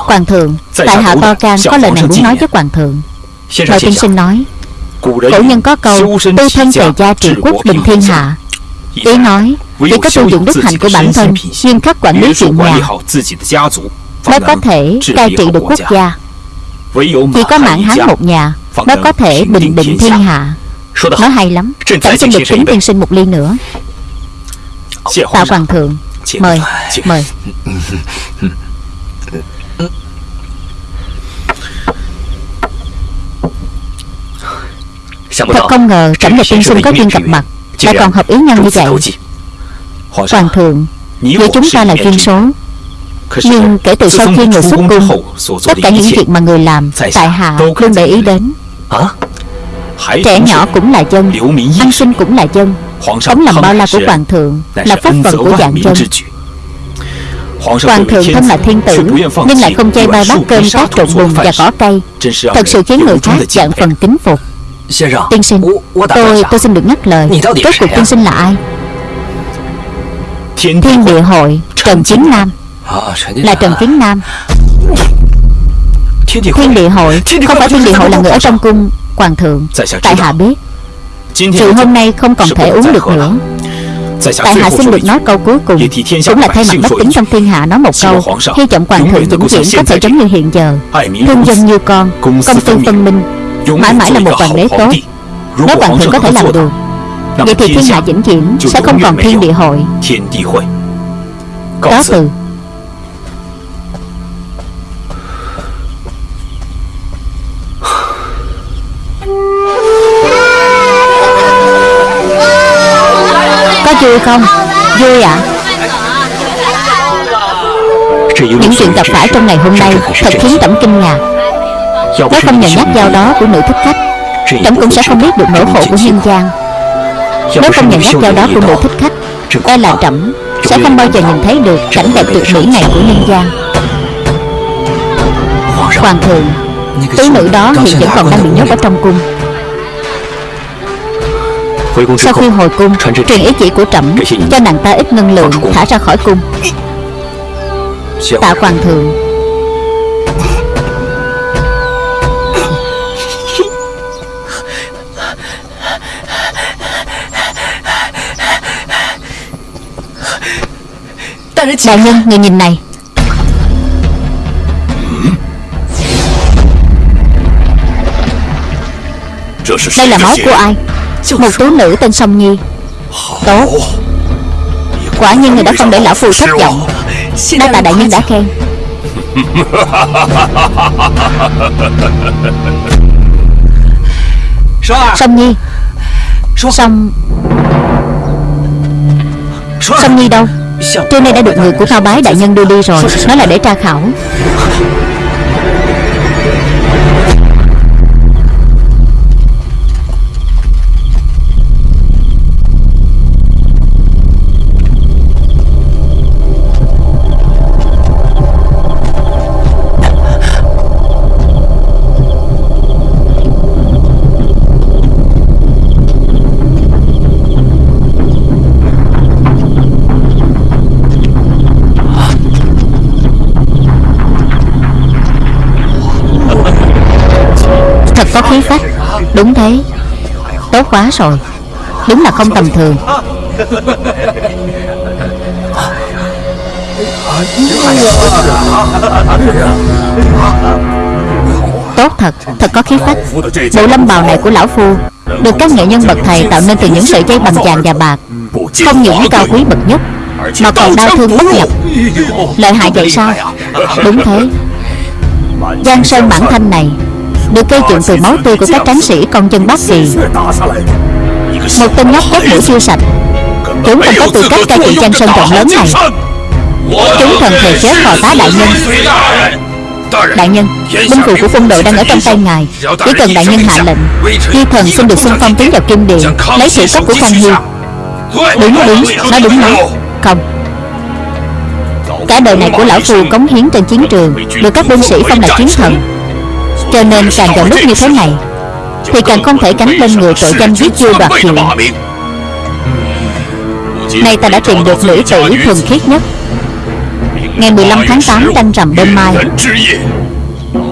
Hoàng thượng Tại hạ To Can có lời này muốn nói với Hoàng thượng? Mời tiên sinh nói Cổ nhân có câu Tu thân tề gia trị quốc bình thiên hạ. Ý nói Chỉ có tu dụng đức hạnh của bản thân Nghiêm khắc quản lý chuyện nhà. Mới có thể cai trị được quốc gia. Chỉ có mãn hán một nhà Mới có thể bình định thiên hạ. Nói hay lắm Trẫm xin được kính tiên sinh một ly nữa. Tạ Hoàng thượng Mời Mời. Thật không ngờ Trẫm và tiên sinh có duyên gặp mặt Lại còn hợp ý nhau như vậy. Hoàng thượng Giữa chúng ta là duyên số Nhưng kể từ sau khi người xuất cung Tất cả những việc mà người làm Tại hạ luôn để ý đến. Trẻ nhỏ cũng là dân Ăn sinh cũng là dân Ống làm bao la của hoàng thượng Là phúc phận của dạng dân Hoàng thượng thân là thiên tử Nhưng lại không chơi bai bát cơm tác trộn bùn và cỏ cây. Thật sự khiến người khác dạng phần kính phục. Tiên sinh Tôi tôi xin được nhắc lời. Rốt cuộc tiên sinh là ai? Thiên địa hội Trần Chiến Nam. Là Trần Chiến Nam. Thiên địa hội Không phải thiên địa hội là người ở trong cung Hoàng thượng. Tại hạ biết Rượu hôm nay không còn thể uống được nữa. Tại hạ xin được nói câu cuối cùng. Cũng là thay mặt bách tính trong thiên hạ nói một câu. Hy vọng hoàng thượng vĩnh viễn có thể giống như hiện giờ. Thương dân như con Công tư phân minh. Mãi mãi là một hoàng đế tốt. Nếu hoàng thượng có thể làm được. Vậy thì thiên hạ vĩnh viễn Sẽ không còn thiên địa hội. Cáo từ Có vui không? Vui ạ. À? Những chuyện gặp phải trong ngày hôm nay Thật khiến tẩm kinh ngạc. Nếu không nhờ nhắc dao đó của nữ thích khách, tẩm cũng sẽ không biết được nỗi khổ của nhân gian Nếu không nhờ nhắc dao đó của nữ thích khách E là tẩm Sẽ không bao giờ nhìn thấy được cảnh đẹp tuyệt mỹ này của nhân gian Hoàng thượng, Tứ nữ đó hiện vẫn còn đang bị nhốt ở trong cung sau khi hồi cung Truyền ý chỉ của trẫm Cho nàng ta ít ngân lượng Thả ra khỏi cung. Tạ hoàng thượng. Đại nhân, người nhìn này. Đây là máu của ai một tú nữ tên Song Nhi. Tốt. Quả nhiên người đã không để lão phu thất vọng. Đa tạ đại nhân đã khen. [laughs] Song Nhi. Song. Song Nhi đâu? Trưa nay đã được người của Thao Bái đại nhân đưa đi rồi. Nói là để tra khảo [laughs] có khí phách. Đúng thế. Tốt quá rồi. Đúng là không tầm thường. Tốt thật, thật có khí phách. Bộ lâm bào này của lão phu Được các nghệ nhân bậc thầy tạo nên từ những sợi dây bằng vàng và bạc. Không những cao quý bậc nhất Mà còn đau thương bất nhập. Lợi hại vậy sao? Đúng thế. Giang sơn bản thanh này được gây dựng từ máu tươi của các tráng sĩ, con dân Bắc Kỳ. Một tên nhóc cốt mũi chưa sạch. Chúng không có tư cách cai trị trang sơn rộng lớn này. Chúng thần thề chết phò tá đại nhân. Đại nhân, Binh cụ của quân đội đang ở trong tay ngài. Chỉ cần đại nhân hạ lệnh Di thần xin được xung phong tiến vào kim điện Lấy sự cấp của Khang Hy. Đúng đúng, Nói đúng lắm. Không. Cả đời này của lão phù cống hiến trên chiến trường, Được các binh sĩ phong là chiến thần cho nên càng vào lúc như thế này, Thì càng không thể tránh lên người tội danh giết vua đoạt hiệu Nay ta đã tìm được nữ tử thuần khiết nhất. Ngày 15 tháng 8 trăng rằm đêm mai,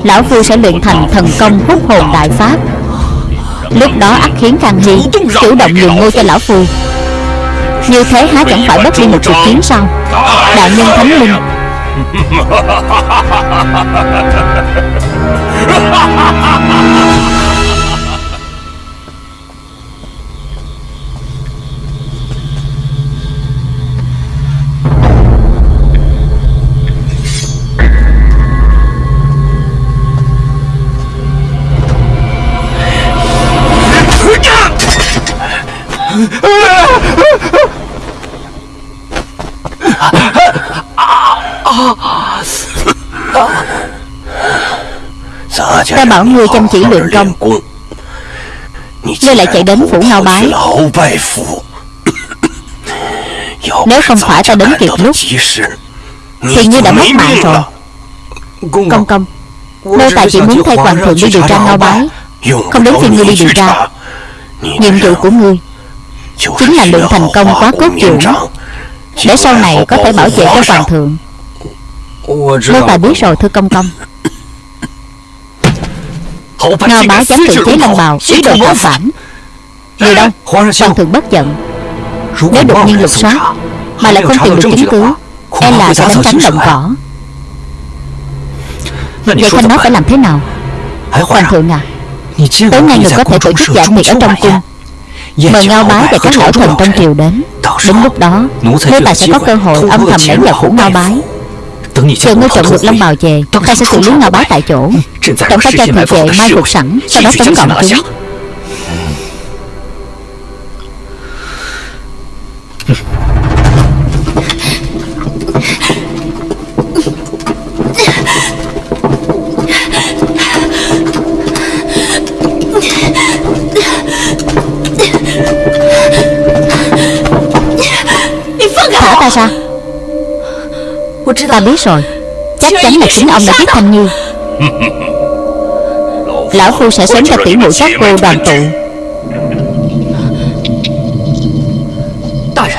Lão Phu sẽ luyện thành thần công hút hồn đại pháp. Lúc đó ắt khiến Khang Hy Chủ động nhường ngôi cho Lão Phu Như thế há chẳng phải bất đi một cuộc chiến sao? Đại nhân Thánh Linh. 哈哈哈哈哈哈。Ta bảo ngươi chăm chỉ luyện công. Ngươi lại chạy đến phủ ngao bái. Nếu không phải ta đến kịp lúc, Thì ngươi đã mất mạng rồi. Công công Nô tài chỉ muốn thay hoàng thượng đi điều tra ngao bái, Không đến phiên ngươi đi điều tra, Nhiệm vụ của ngươi Chính là luyện thành công quá cốt trưởng Để sau này có thể bảo vệ cho hoàng thượng. Nô tài biết rồi, thưa công công Ngao bá dám tự chế lâm bào Ý đồ tạo phản. Người đâu? Hoàng thượng bất giận. Nếu đột nhiên lục soát Mà lại không tìm được chứng cứ E là sẽ đánh tránh động cỏ. Vậy Thanh nói phải làm thế nào? Hoàng thượng à Tối nay người có thể tổ chức giảng tiệc ở trong cung. Mời Ngao Bái và các lão thần trong triều đến. Đến lúc đó Nô tài sẽ có cơ hội âm thầm lẻn vào phủ Ngao Bái Chờ ngươi trộm được Long Bào về Ta sẽ xử lý Ngao Bái tại chỗ. Trọng phải cho thị vệ mai phục sẵn Sau đó tống gọn chúng. Thả ta ra Ta biết rồi. Chắc chắn là chính ông đã giết Thanh như. Lão Phu sẽ sớm cho tỷ muội các cô đoàn tụ.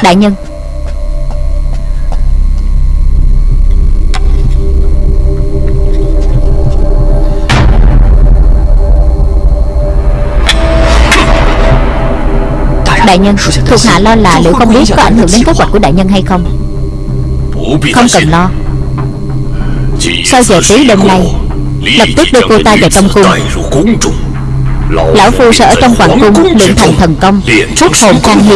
Đại nhân. Đại nhân, Thuộc hạ lo là liệu không biết có ảnh hưởng đến kế hoạch của đại nhân hay không? Không cần lo. Sau giờ tí đêm nay Lập tức đưa cô ta vào trong cung. Lão Phu sẽ ở trong hoàng cung luyện thành thần công Xuất hồn Khang Hy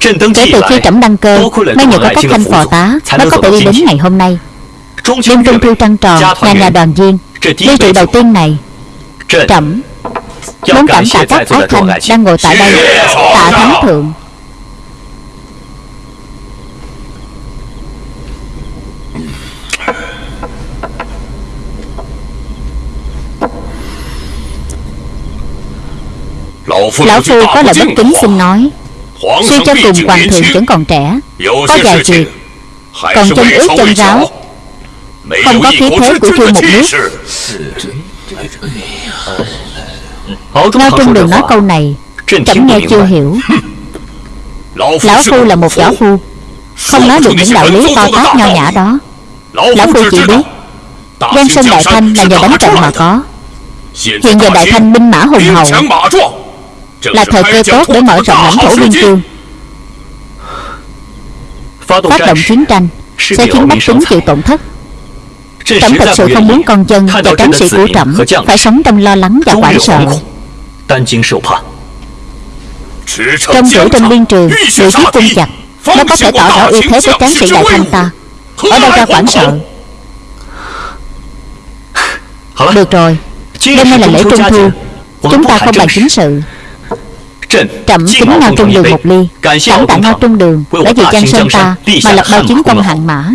Kể từ khi trẫm đăng cơ Mới nhờ có các thanh phò tá Mới có thể đi đến ngày hôm nay Đêm trung thu trăng tròn Nhà nhà đoàn viên. Ly rượu đầu tiên này Trẫm Muốn cảm tạ các ái thanh Đang ngồi tại đây. Tạ thánh thượng. Lão Phu có lời bất kính xin nói. Suy cho cùng hoàng thượng vẫn còn trẻ Có vài việc Còn chân ướt chân ráo Không có khí thế của vua một nước Ngao Trung Đường nói câu này. Chậm nghe chưa hiểu. Lão Phu là một võ phu. Không nói được những đạo lý to tát nho nhã đó. Lão Phu chỉ biết Giang Sơn Đại Thanh là nhờ đánh trận mà có. Hiện giờ Đại Thanh binh mã hùng hậu Là thời cơ tốt để mở rộng lãnh thổ biên cương Phát động chiến tranh. Sẽ khiến bách tính chịu tổn thất Trẫm thật sự không muốn con dân và tráng sĩ của trẫm Phải sống trong lo lắng và hoảng sợ. Trong rủi trên biên trường Người chiếc cung chặt Nó có thể tỏ rõ uy thế với tráng sĩ đại thanh ta. Ở đâu ra hoảng sợ? Được rồi Đêm nay là lễ trung thu. Chúng ta không bàn chính sự. Trẫm kính ngao trung đường một ly Cảm tạ ngao trung đường Đã vì Giang Sơn ta Mà lập bao chiến công hạng mã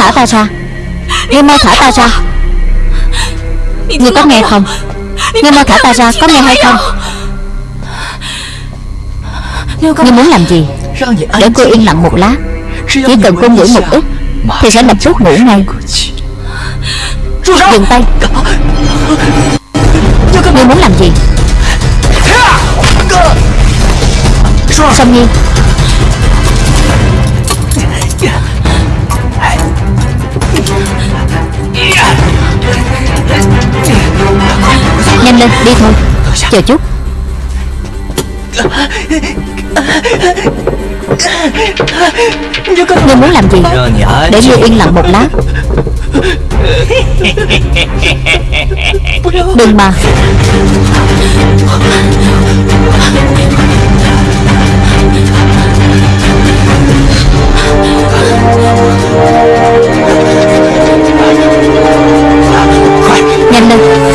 Thả ta ra. Ngươi mau thả ta ra. Ngươi có nghe không? Ngươi mau thả ta ra, Có nghe hay không? Ngươi muốn làm gì? Để cô yên lặng một lát. Chỉ cần cô ngủ một ít, Thì sẽ lập tức ngủ ngay. Dừng tay. Ngươi muốn làm gì? Song Nhi lên, đi thôi. Chờ chút. Ngươi muốn làm gì? Để ngươi yên lặng một lát. Đừng mà. Nhanh lên.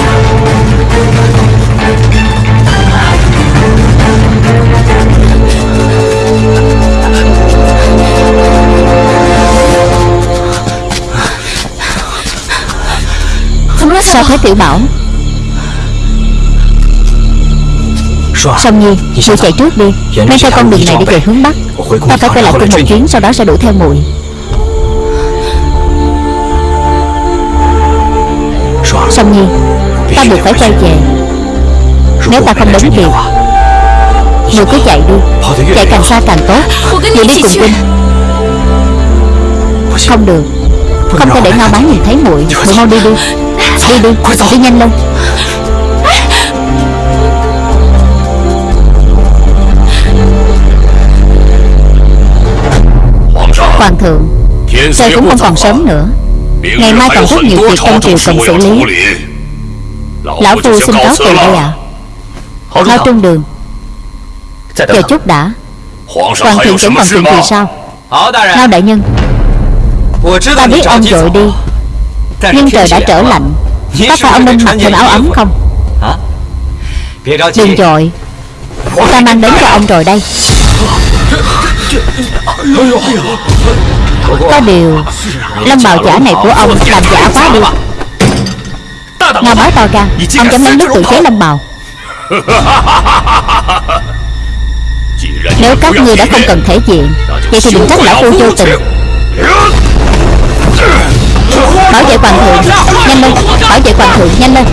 Sao thế tiểu bảo? Song Nhi Ngươi chạy trước đi. Men theo con đường này để về. hướng Bắc. Ta phải quay lại cung một chuyến Sau đó sẽ đuổi theo muội. Song Nhi Ta buộc phải quay về. Nếu ta không đến kịp Ngươi cứ chạy đi. Chạy càng xa càng tốt. Ngươi đi cùng Vinh. Không được. Không thể để Ngao Bá nhìn thấy muội. Muội mau đi đi Đi đi Đi nhanh lên Hoàng thượng Trời cũng không còn sớm nữa Ngày mai còn rất nhiều việc trong triều cần xử lý Lão Phu xin cáo từ đây ạ à. Lao trung đường Chờ chút đã Hoàng thượng vẫn còn chuyện gì sao Ngao đại nhân Ta biết ông vội đi Nhưng trời đã trở lạnh Có phải ông nên mặc thêm áo ấm không? Đừng dội Ta mang đến cho ông rồi đây. Có điều Lâm bào giả này của ông làm giả quá đi. Ngao bá to gan Ông dám lấy nước tự chế lâm bào. [laughs] Nếu các ngươi đã không cần thể diện Vậy thì đừng trách lão phu vô tình Bảo vệ hoàng thượng. Nhanh lên. Bảo vệ hoàng thượng nhanh lên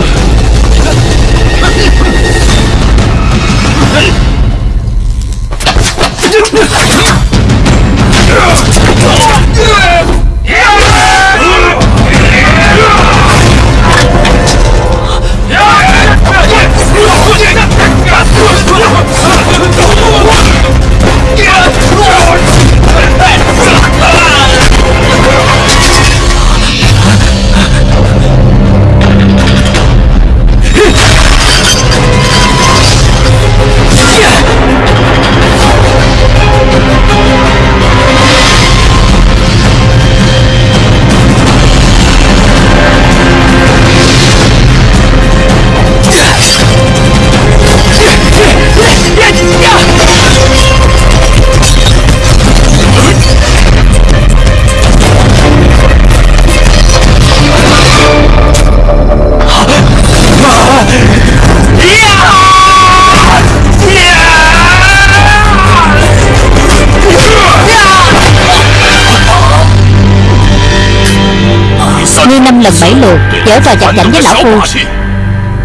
lần bảy lượt, Dở trò chặt chảnh với lão phu.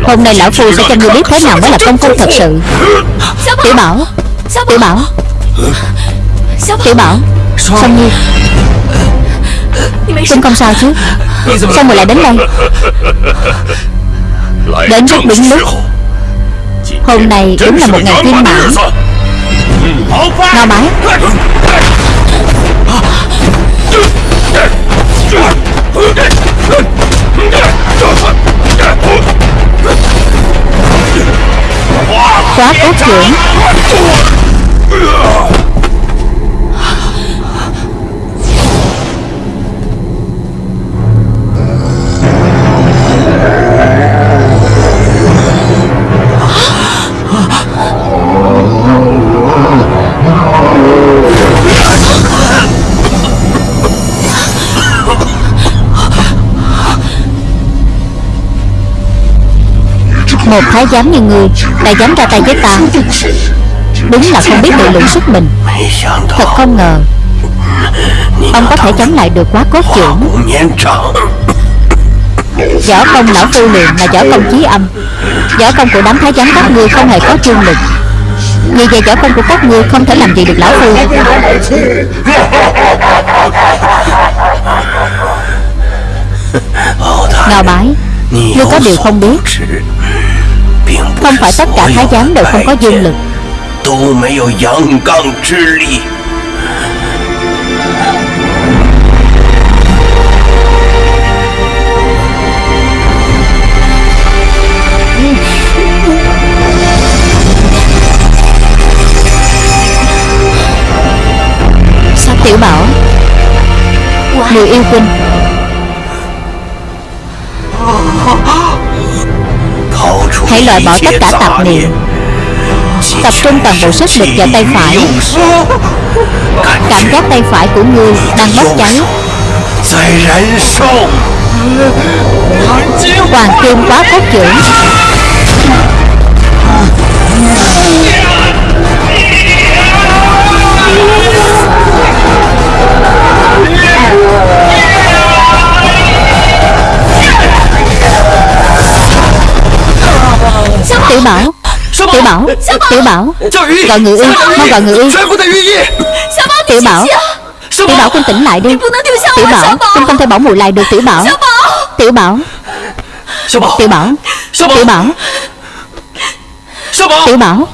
Hôm nay lão phu sẽ cho ngươi biết thế nào mới là công phu thật sự. Tiểu bảo Tiểu bảo Tiểu bảo, Song Nhi. Chúng không sao chứ? Sao người lại đến đây? Đến rất đúng lúc. Hôm nay đúng là một ngày viên mãn. Ngao bái. Quá trưởng Một thái giám như ngươi Đã dám ra tay với ta. Đúng là không biết tự lượng sức mình. Thật không ngờ Ông có thể chống lại được quá cốt trưởng Võ công lão phu luyện là võ công chí âm. Võ công của đám thái giám các ngươi không hề có trương lực. Vì vậy võ công của các ngươi không thể làm gì được lão phu. [laughs] Ngao bái Ngươi có điều không biết không phải tất cả thái giám đều không có dương lực. Tiểu bảo? Người yêu Quynh Hãy loại bỏ tất cả tạp niệm. Tập trung toàn bộ sức lực vào tay phải. Cảm giác tay phải của ngươi đang bốc cháy Hoàng kim quá phát trưởng Yeah! Tiểu Bảo Tiểu Bảo Tiểu Bảo. Gọi người yêu, Mau gọi người yêu. Tiểu Bảo Tiểu Bảo con tỉnh lại đi. Tiểu Bảo Con không thể bỏ mùi lại được Tiểu Bảo. Tiểu Bảo. Tiểu Bảo. Tiểu Bảo. Tiểu Bảo.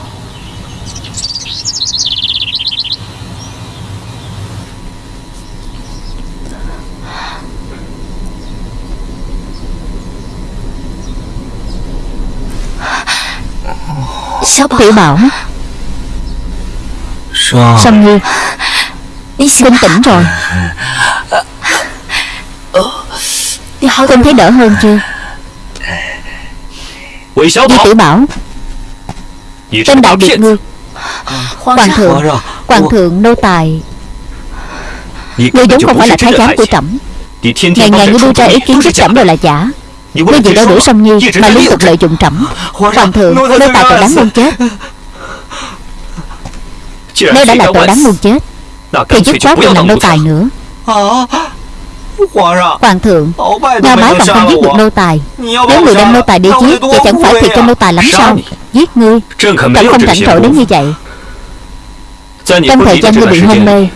Tiểu Bảo. Song Nhi Con tỉnh rồi. Con thấy đỡ hơn chưa? Vì Tiểu Bảo. Tên đại biệt ngươi Hoàng thượng. Hoàng thượng nô tài. Ngươi vốn không phải là thái giám của trẫm. Ngày ngày ngươi đưa ra ý kiến với trẫm đều là giả. Nên vì đã đuổi Song Nhi Mà liên tục lợi dụng trẫm Hoàng thượng Nếu Tài tội đáng muôn chết. Nếu đã là tội đáng muôn chết. Thì dứt chó đừng làm nô tài nữa. Hoàng thượng Nga bái còn không giết được nô tài. Nếu người đem nô tài đi giết Vậy chẳng phải thiệt cho nô tài lắm sao? Giết ngươi. Chẳng không rảnh rỗi đến như vậy. Trong thời gian ngươi bị hôn mê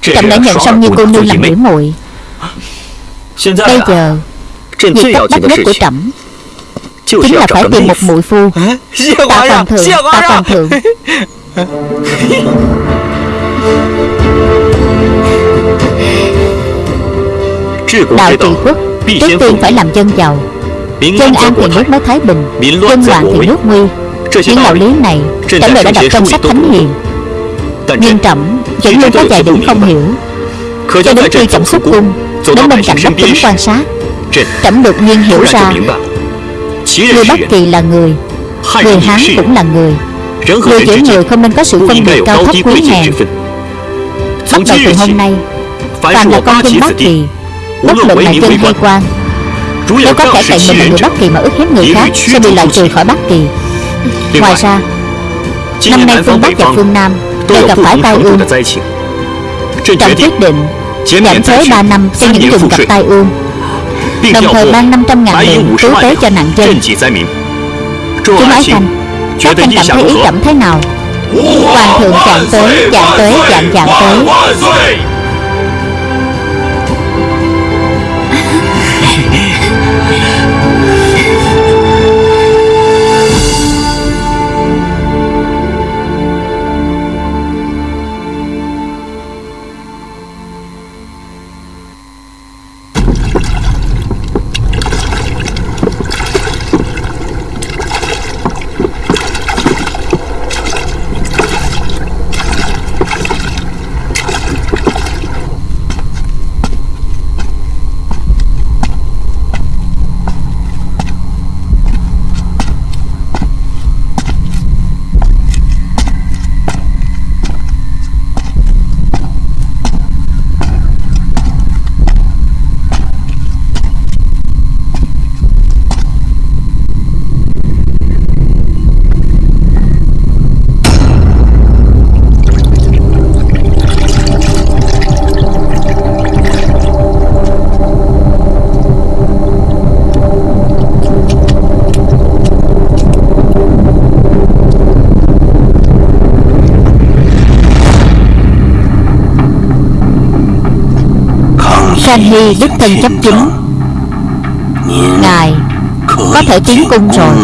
chẳng đã nhận xong như cô nương làm biểu muội Bây giờ Việc cấp bách nhất của trẫm Chính là phải tìm một mũi phu ta Hoàng Thượng ta Hoàng Thượng Đạo trị quốc Trước tiên phải làm dân giàu Dân an thì nước mới thái bình Dân loạn thì nước nguy Những đạo lý này Trẫm đều đã đọc trong sách thánh hiền Nhưng trẫm vẫn luôn có vài điểm không hiểu Cho đến khi trẫm xuất cung Đến bên cạnh đốc kính quan sát Trẩm đột nhiên hiểu ra. Người Bắc Kỳ là người. Người Hán cũng là người. Người giữa người không nên có sự phân biệt cao thấp quý hèn. Bắt đầu từ hôm nay Toàn là con dân Bắc Kỳ Bất luận là dân hay quan Nếu có kẻ cạnh mình là người Bắc Kỳ mà ức hiếp người khác Sẽ bị loại trừ khỏi Bắc Kỳ. Ngoài ra Năm nay phương Bắc và phương Nam Đều gặp phải tai ương. Trọng quyết định giảm thuế 3 năm cho những vùng gặp tai ương. Đồng thời mang 500 ngàn lượng cứu tế cho nạn dân. Chúng ái khanh Các anh cảm thấy ý cảm thế nào Hoàng thượng chạm tới, chạm tới, chạm chạm tới. 万岁！Khanh Hy đích thân chấp chính Ngài có thể tiến cung rồi